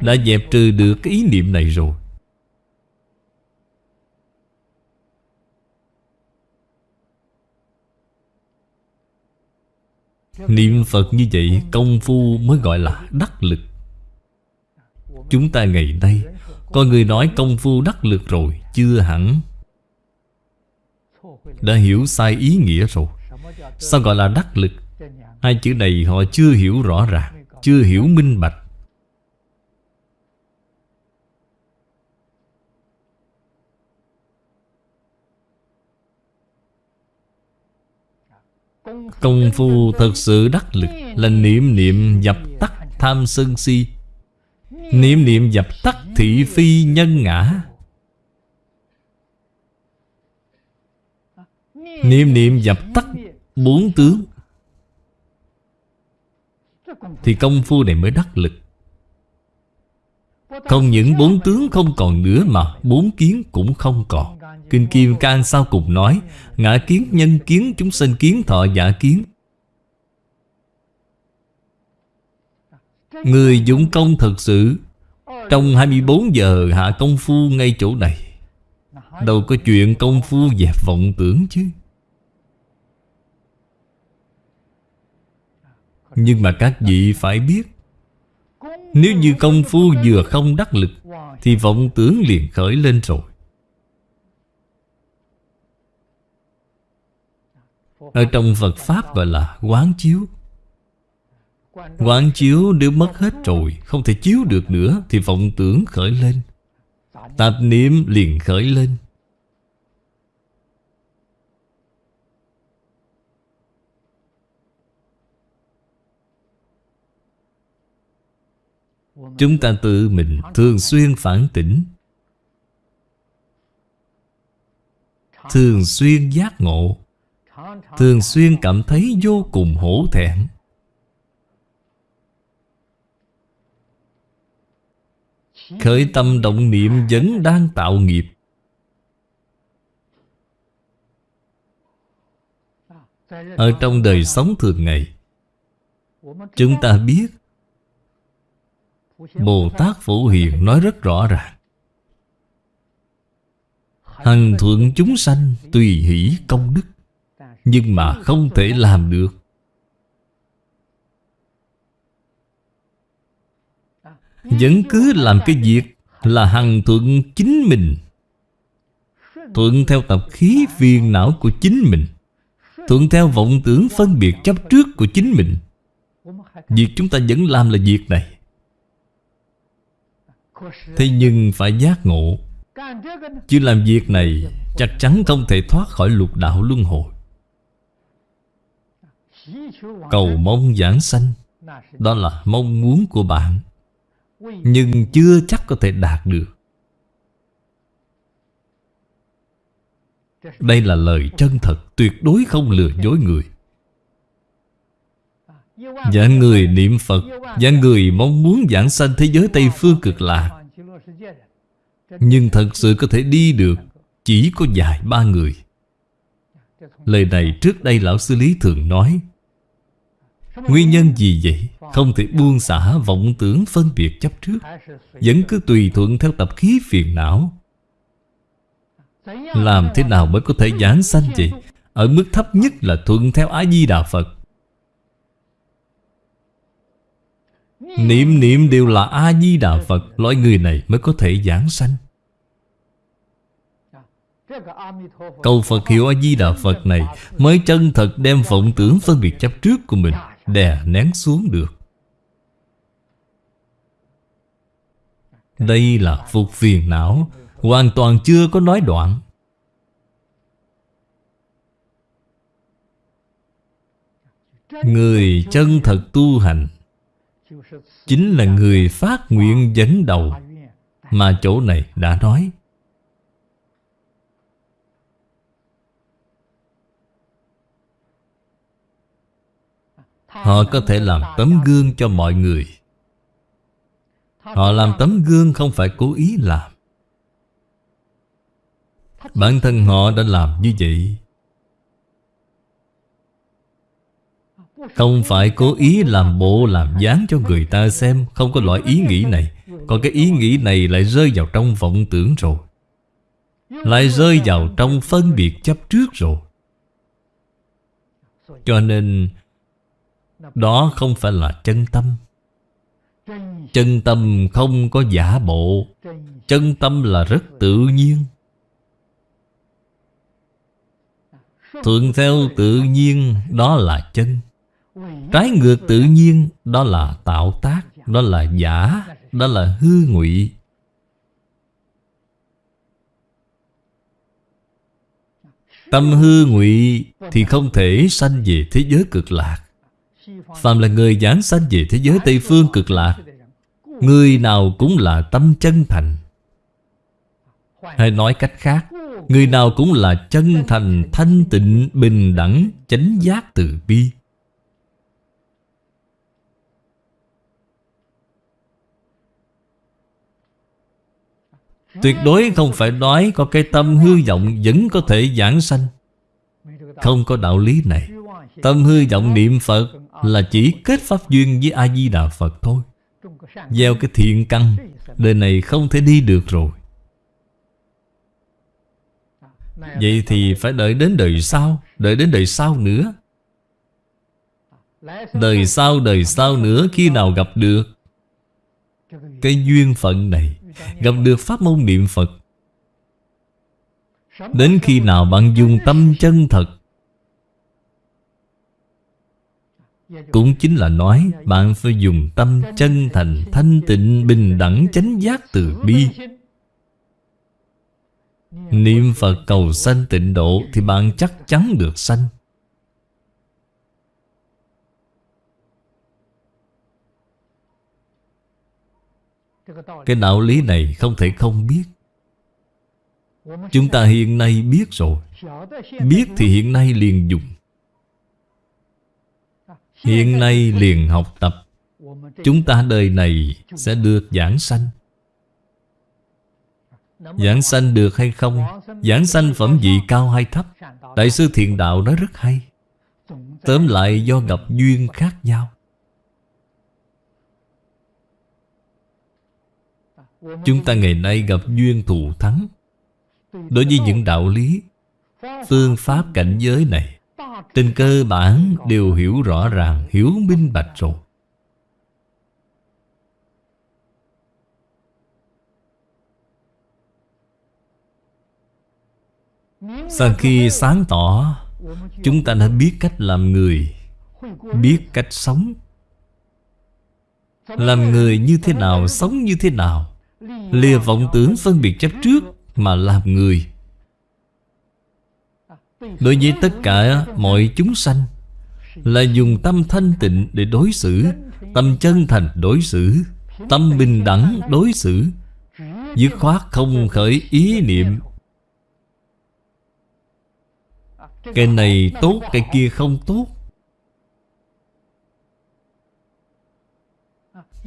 Đã dẹp trừ được cái ý niệm này rồi. Niệm Phật như vậy, Công phu mới gọi là đắc lực. Chúng ta ngày nay, Có người nói công phu đắc lực rồi, Chưa hẳn. Đã hiểu sai ý nghĩa rồi. Sao gọi là đắc lực? Hai chữ này họ chưa hiểu rõ ràng, Chưa hiểu minh bạch. Công phu thật sự đắc lực Là niệm niệm dập tắt tham sân si. Niệm niệm dập tắt thị phi nhân ngã. Niệm niệm dập tắt bốn tướng. Thì công phu này mới đắc lực. Không những bốn tướng không còn nữa mà bốn kiến cũng không còn. Kinh Kim Cang sau cùng nói Ngã kiến, nhân kiến, chúng sinh kiến, thọ giả kiến. Người dũng công thật sự Trong 24 giờ hạ công phu ngay chỗ này. Đâu có chuyện công phu dẹp vọng tưởng chứ. Nhưng mà các vị phải biết, Nếu như công phu vừa không đắc lực, Thì vọng tưởng liền khởi lên rồi. Ở trong Phật Pháp gọi là quán chiếu. Quán chiếu nếu mất hết rồi, Không thể chiếu được nữa, Thì vọng tưởng khởi lên. Tạp niệm liền khởi lên. Chúng ta tự mình thường xuyên phản tỉnh. Thường xuyên giác ngộ. Thường xuyên cảm thấy vô cùng hổ thẹn. Khởi tâm động niệm vẫn đang tạo nghiệp. Ở trong đời sống thường ngày, Chúng ta biết Bồ Tát Phổ Hiền nói rất rõ ràng. Hằng thượng chúng sanh tùy hỷ công đức, Nhưng mà không thể làm được. Vẫn cứ làm cái việc Là hằng thuận chính mình, Thuận theo tập khí phiền não của chính mình, Thuận theo vọng tưởng phân biệt chấp trước của chính mình. Việc chúng ta vẫn làm là việc này. Thế nhưng phải giác ngộ. Chứ làm việc này Chắc chắn không thể thoát khỏi lục đạo luân hồi. Cầu mong giảng sanh, Đó là mong muốn của bạn, Nhưng chưa chắc có thể đạt được. Đây là lời chân thật Tuyệt đối không lừa dối người. Và người niệm Phật Và người mong muốn giảng sanh thế giới Tây Phương cực lạc. Nhưng thật sự có thể đi được, Chỉ có vài ba người. Lời này trước đây Lão Sư Lý thường nói. Nguyên nhân gì vậy? Không thể buông xả vọng tưởng phân biệt chấp trước. Vẫn cứ tùy thuận theo tập khí phiền não. Làm thế nào mới có thể giảng sanh vậy? Ở mức thấp nhất là thuận theo Á-di-đà Phật. Niệm niệm đều là A-di-đà Phật, Loại người này mới có thể giảng sanh. Cầu Phật hiệu A-di-đà Phật này Mới chân thật đem vọng tưởng phân biệt chấp trước của mình, Đè nén xuống được. Đây là phục phiền não, Hoàn toàn chưa có nói đoạn. Người chân thật tu hành Chính là người phát nguyện dẫn đầu Mà chỗ này đã nói. Họ có thể làm tấm gương cho mọi người. Họ làm tấm gương không phải cố ý làm. Bản thân họ đã làm như vậy. Không phải cố ý làm bộ, làm dáng cho người ta xem. Không có loại ý nghĩ này. Còn cái ý nghĩ này lại rơi vào trong vọng tưởng rồi. Lại rơi vào trong phân biệt chấp trước rồi. Cho nên, Đó không phải là chân tâm. Chân tâm không có giả bộ. Chân tâm là rất tự nhiên. Thuận theo tự nhiên, Đó là chân. Trái ngược tự nhiên Đó là tạo tác Đó là giả Đó là hư ngụy. Tâm hư ngụy Thì không thể sanh về thế giới cực lạc. Phạm là người giảng sanh về thế giới Tây Phương cực lạc Người nào cũng là tâm chân thành. Hay nói cách khác Người nào cũng là chân thành, thanh tịnh, bình đẳng, chánh giác từ bi. Tuyệt đối không phải nói có cái tâm hư vọng vẫn có thể giảng sanh. Không có đạo lý này. Tâm hư vọng niệm Phật là chỉ kết pháp duyên với A-di-đà Phật thôi. Gieo cái thiện căn, Đời này không thể đi được rồi. Vậy thì phải đợi đến đời sau, Đợi đến đời sau nữa. Đời sau đời sau nữa Khi nào gặp được Cái duyên phận này? Gặp được pháp môn niệm Phật. Đến khi nào bạn dùng tâm chân thật Cũng chính là nói Bạn phải dùng tâm chân thành Thanh tịnh, bình đẳng, chánh giác từ bi. Niệm Phật cầu sanh tịnh độ Thì bạn chắc chắn được sanh. Cái đạo lý này không thể không biết. Chúng ta hiện nay biết rồi. Biết thì hiện nay liền dùng. Hiện nay liền học tập. Chúng ta đời này sẽ được giảng sanh. Giảng sanh được hay không? Giảng sanh phẩm vị cao hay thấp? Đại sư Thiện Đạo nói rất hay. Tóm lại do gặp duyên khác nhau. Chúng ta ngày nay gặp duyên thù thắng. Đối với những đạo lý, Phương pháp cảnh giới này, Trên cơ bản đều hiểu rõ ràng, Hiểu minh bạch rồi. Sau khi sáng tỏ, Chúng ta đã biết cách làm người, Biết cách sống. Làm người như thế nào, Sống như thế nào Lìa vọng tưởng phân biệt chấp trước Mà làm người. Đối với tất cả mọi chúng sanh Là dùng tâm thanh tịnh để đối xử Tâm chân thành đối xử Tâm bình đẳng đối xử Dứt khoát không khởi ý niệm. Cái này tốt, cái kia không tốt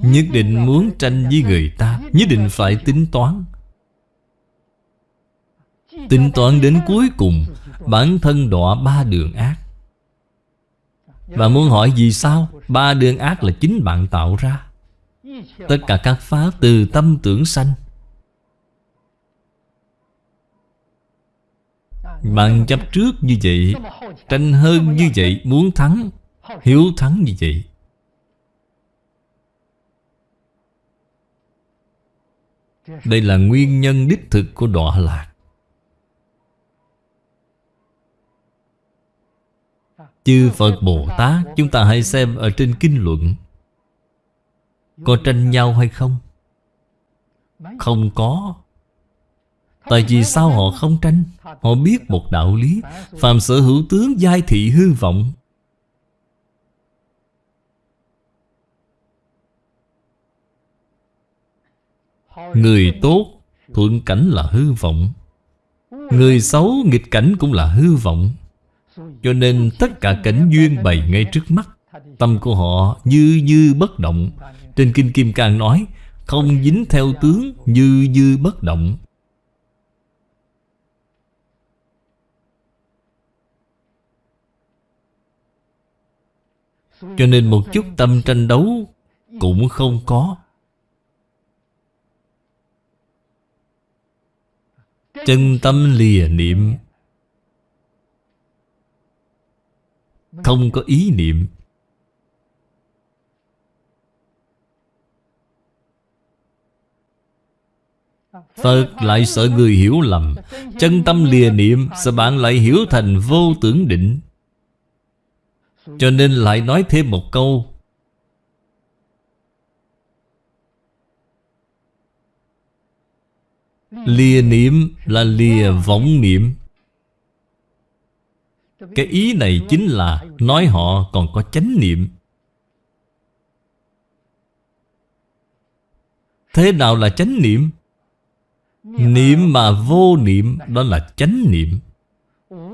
Nhất định muốn tranh với người ta, Nhất định phải tính toán. Tính toán đến cuối cùng, Bản thân đọa ba đường ác. Và muốn hỏi vì sao, Ba đường ác là chính bạn tạo ra. Tất cả các pháp từ tâm tưởng sanh. Bạn chấp trước như vậy, Tranh hơn như vậy, Muốn thắng, Hiếu thắng như vậy. Đây là nguyên nhân đích thực của đọa lạc. Chư Phật Bồ Tát, Chúng ta hãy xem ở trên kinh luận. Có tranh nhau hay không? Không có. Tại vì sao họ không tranh? Họ biết một đạo lý. Phạm sở hữu tướng giai thị hư vọng. Người tốt thuận cảnh là hư vọng, Người xấu nghịch cảnh cũng là hư vọng. Cho nên tất cả cảnh duyên bày ngay trước mắt, Tâm của họ như như bất động. Trên Kinh Kim Cang nói, Không dính theo tướng như như bất động. Cho nên một chút tâm tranh đấu Cũng không có. Chân tâm lìa niệm. Không có ý niệm. Phật lại sợ người hiểu lầm. Chân tâm lìa niệm, Sợ bạn lại hiểu thành vô tưởng định. Cho nên lại nói thêm một câu Lìa niệm là lìa vọng niệm. Cái ý này chính là Nói họ còn có chánh niệm. Thế nào là chánh niệm? Niệm mà vô niệm Đó là chánh niệm.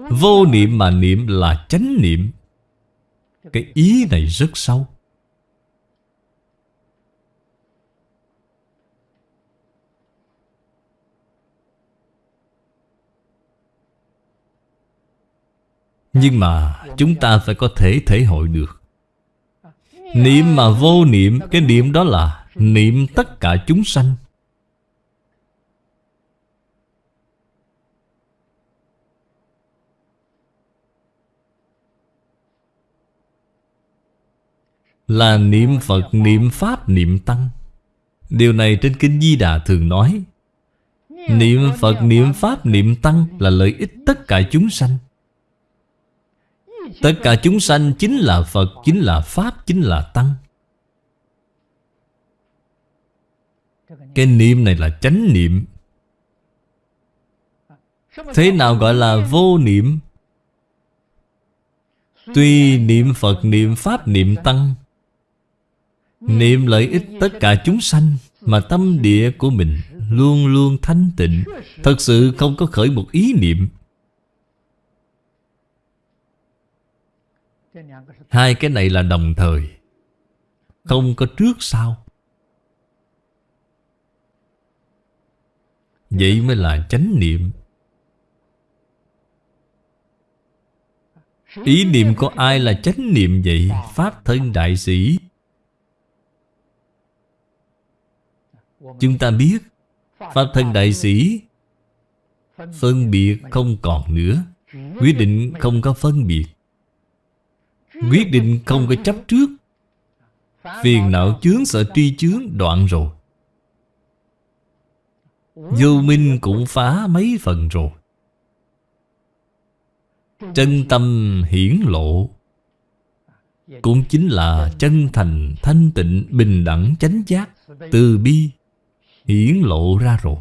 Vô niệm mà niệm là chánh niệm. Cái ý này rất sâu Nhưng mà chúng ta phải có thể thể hội được. Niệm mà vô niệm Cái niệm đó là Niệm tất cả chúng sanh. Là niệm Phật, niệm Pháp, niệm Tăng. Điều này trên Kinh Di Đà thường nói. Niệm Phật, niệm Pháp, niệm Tăng Là lợi ích tất cả chúng sanh. Tất cả chúng sanh chính là Phật Chính là Pháp Chính là Tăng. Cái niệm này là chánh niệm. Thế nào gọi là vô niệm? Tuy niệm Phật, niệm Pháp, niệm Tăng Niệm lợi ích tất cả chúng sanh Mà tâm địa của mình Luôn luôn thanh tịnh Thật sự không có khởi một ý niệm. Hai cái này là đồng thời. Không có trước sau. Vậy mới là chánh niệm. Ý niệm của ai là chánh niệm vậy? Pháp thân đại sĩ. Chúng ta biết, Pháp thân đại sĩ Phân biệt không còn nữa. Quyết định không có phân biệt. Quyết định không có chấp trước. Phiền não chướng sợ tri chướng đoạn rồi. Vô minh cũng phá mấy phần rồi. Chân tâm hiển lộ. Cũng chính là chân thành, thanh tịnh, bình đẳng, chánh giác Từ bi Hiển lộ ra rồi.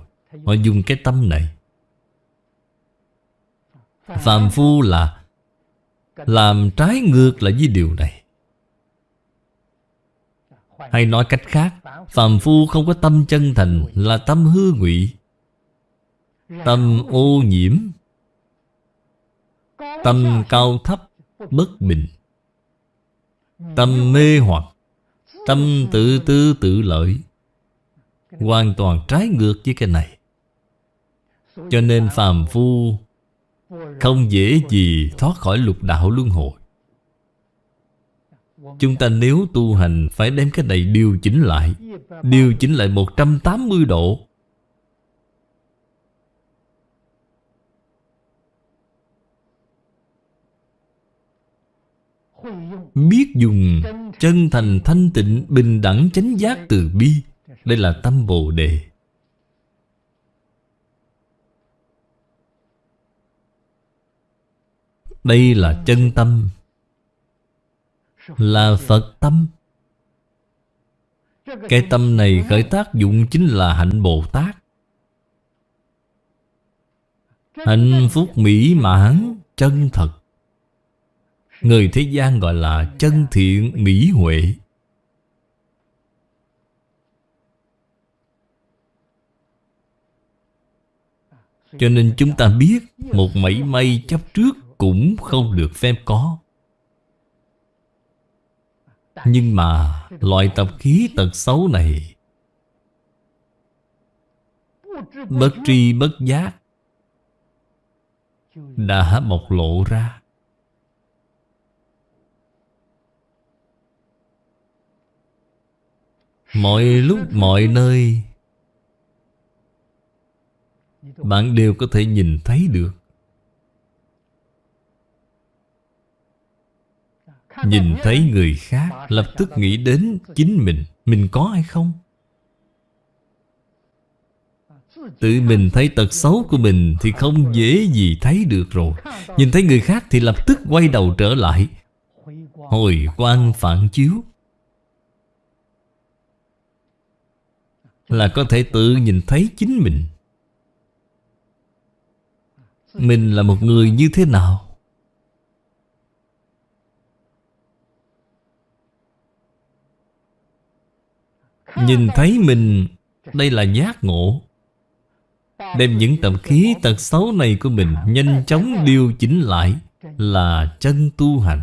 Họ dùng cái tâm này. Phạm phu là làm trái ngược lại với điều này. Hay nói cách khác, phàm phu không có tâm chân thành Là tâm hư ngụy, Tâm ô nhiễm, Tâm cao thấp, Bất bình, Tâm mê hoặc, Tâm tự tư tự lợi, Hoàn toàn trái ngược với cái này. Cho nên phàm phu không dễ gì thoát khỏi lục đạo luân hồi. Chúng ta nếu tu hành Phải đem cái này điều chỉnh lại. Điều chỉnh lại 180 độ. Biết dùng chân thành thanh tịnh Bình đẳng chánh giác từ bi. Đây là tâm Bồ Đề. Đây là chân tâm, Là Phật tâm. Cái tâm này khởi tác dụng chính là hạnh Bồ Tát. Hạnh phúc mỹ mãn, chân thật. Người thế gian gọi là chân thiện mỹ huệ. Cho nên chúng ta biết Một mảy may chấp trước cũng không được phép có. Nhưng mà Loại tập khí tật xấu này Bất tri bất giác Đã bộc lộ ra. Mọi lúc, mọi nơi, Bạn đều có thể nhìn thấy được. Nhìn thấy người khác, Lập tức nghĩ đến chính mình. Mình có hay không? Tự mình thấy tật xấu của mình Thì không dễ gì thấy được rồi. Nhìn thấy người khác thì lập tức quay đầu trở lại. Hồi quang phản chiếu. Là có thể tự nhìn thấy chính mình. Mình là một người như thế nào? Nhìn thấy mình, Đây là giác ngộ. Đem những tập khí tật xấu này của mình Nhanh chóng điều chỉnh lại Là chân tu hành.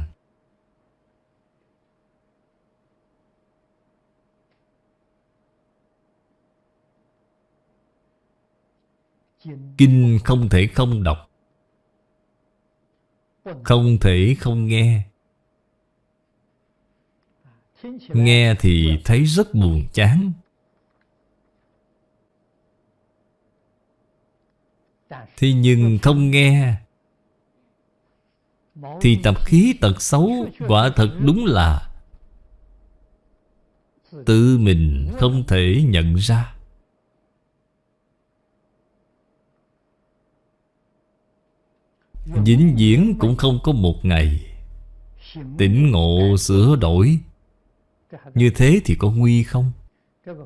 Kinh không thể không đọc, Không thể không nghe. Nghe thì thấy rất buồn chán. Thế nhưng không nghe, Thì tập khí tật xấu Quả thật đúng là Tự mình không thể nhận ra. Vĩnh viễn cũng không có một ngày Tỉnh ngộ sửa đổi. Như thế thì có nguy không?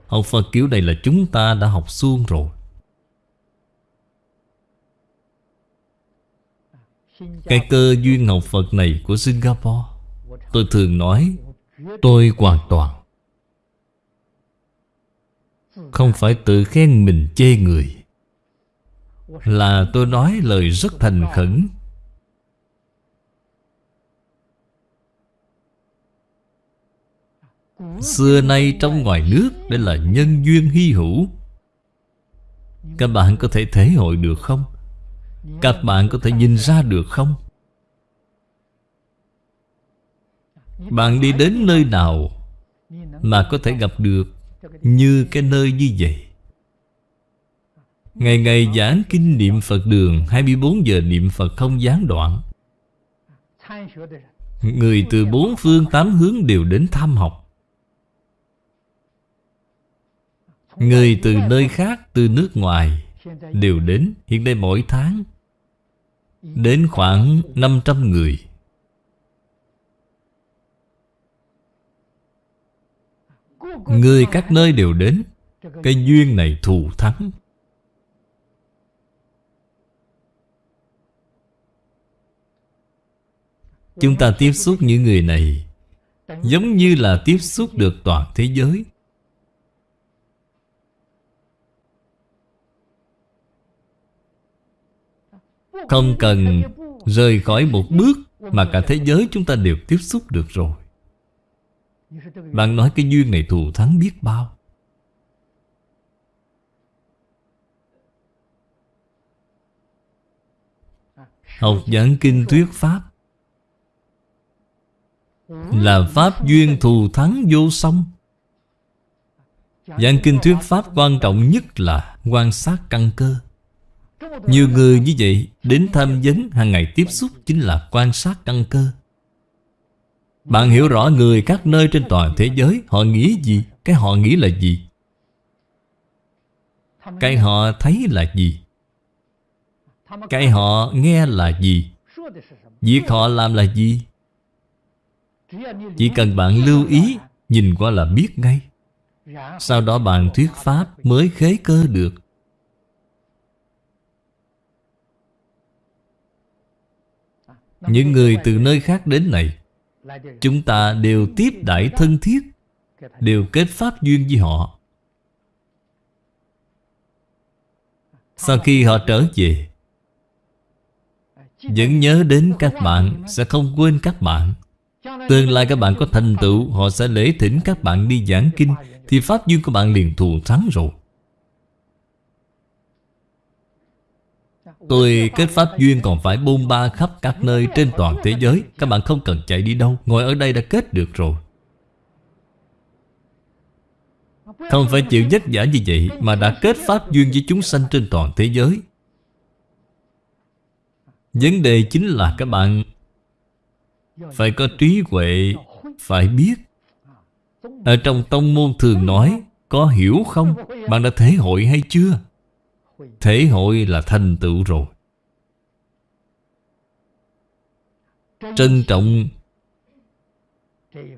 Học Phật kiểu này là chúng ta đã học xuông rồi. Cái cơ duyên học Phật này của Singapore, Tôi thường nói, Tôi hoàn toàn. Không phải tự khen mình chê người. Là tôi nói lời rất thành khẩn. Xưa nay trong ngoài nước Đây là nhân duyên hy hữu Các bạn có thể thể hội được không? Các bạn có thể nhìn ra được không? Bạn đi đến nơi nào Mà có thể gặp được Như cái nơi như vậy Ngày ngày giảng kinh niệm Phật đường 24 giờ niệm Phật không gián đoạn Người từ bốn phương tám hướng đều đến tham học Người từ nơi khác, từ nước ngoài Đều đến Hiện nay mỗi tháng. Đến khoảng 500 người. Người các nơi đều đến. Cái duyên này thù thắng. Chúng ta tiếp xúc những người này Giống như là tiếp xúc được toàn thế giới. Không cần rời khỏi một bước Mà cả thế giới chúng ta đều tiếp xúc được rồi. Bạn nói cái duyên này thù thắng biết bao. Học giảng kinh thuyết Pháp Là Pháp duyên thù thắng vô song. Giảng kinh thuyết Pháp quan trọng nhất là quan sát căn cơ nhiều người như vậy, Đến tham vấn hàng ngày tiếp xúc Chính là quan sát căn cơ. Bạn hiểu rõ người các nơi trên toàn thế giới, Họ nghĩ gì, Cái họ nghĩ là gì? Cái họ thấy là gì? Cái họ nghe là gì? Việc họ làm là gì? Chỉ cần bạn lưu ý, Nhìn qua là biết ngay. Sau đó bạn thuyết pháp mới khế cơ được. Những người từ nơi khác đến này, Chúng ta đều tiếp đãi thân thiết, Đều kết pháp duyên với họ. Sau khi họ trở về, Vẫn nhớ đến các bạn Sẽ không quên các bạn. Tương lai các bạn có thành tựu, Họ sẽ lễ thỉnh các bạn đi giảng kinh, Thì pháp duyên của bạn liền thù thắng rồi. Tôi kết pháp duyên còn phải bôn ba khắp các nơi trên toàn thế giới. Các bạn không cần chạy đi đâu. Ngồi ở đây đã kết được rồi. Không phải chịu vất vả như vậy Mà đã kết pháp duyên với chúng sanh trên toàn thế giới. Vấn đề chính là các bạn Phải có trí huệ, Phải biết. Ở trong tông môn thường nói, Có hiểu không? Bạn đã thể hội hay chưa? Thể hội là thành tựu rồi. Trân trọng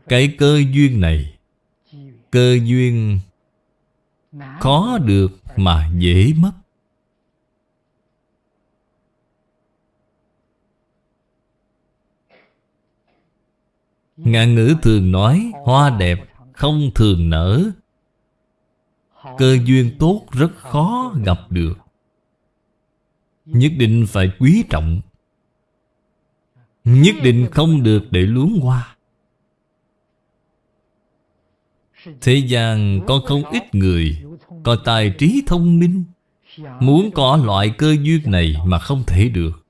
Cái cơ duyên này. Cơ duyên Khó được mà dễ mất. Ngạn ngữ thường nói, Hoa đẹp không thường nở. Cơ duyên tốt rất khó gặp được. Nhất định phải quý trọng. Nhất định không được để luống qua. Thế gian có không ít người Có tài trí thông minh. Muốn có loại cơ duyên này mà không thể được.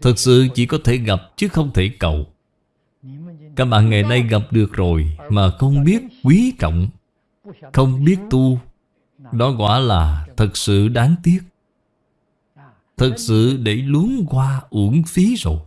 Thật sự chỉ có thể gặp chứ không thể cầu. Các bạn ngày nay gặp được rồi Mà không biết quý trọng. Không biết tu. Đó quả là thật sự đáng tiếc. Thật sự để luống qua uổng phí rồi.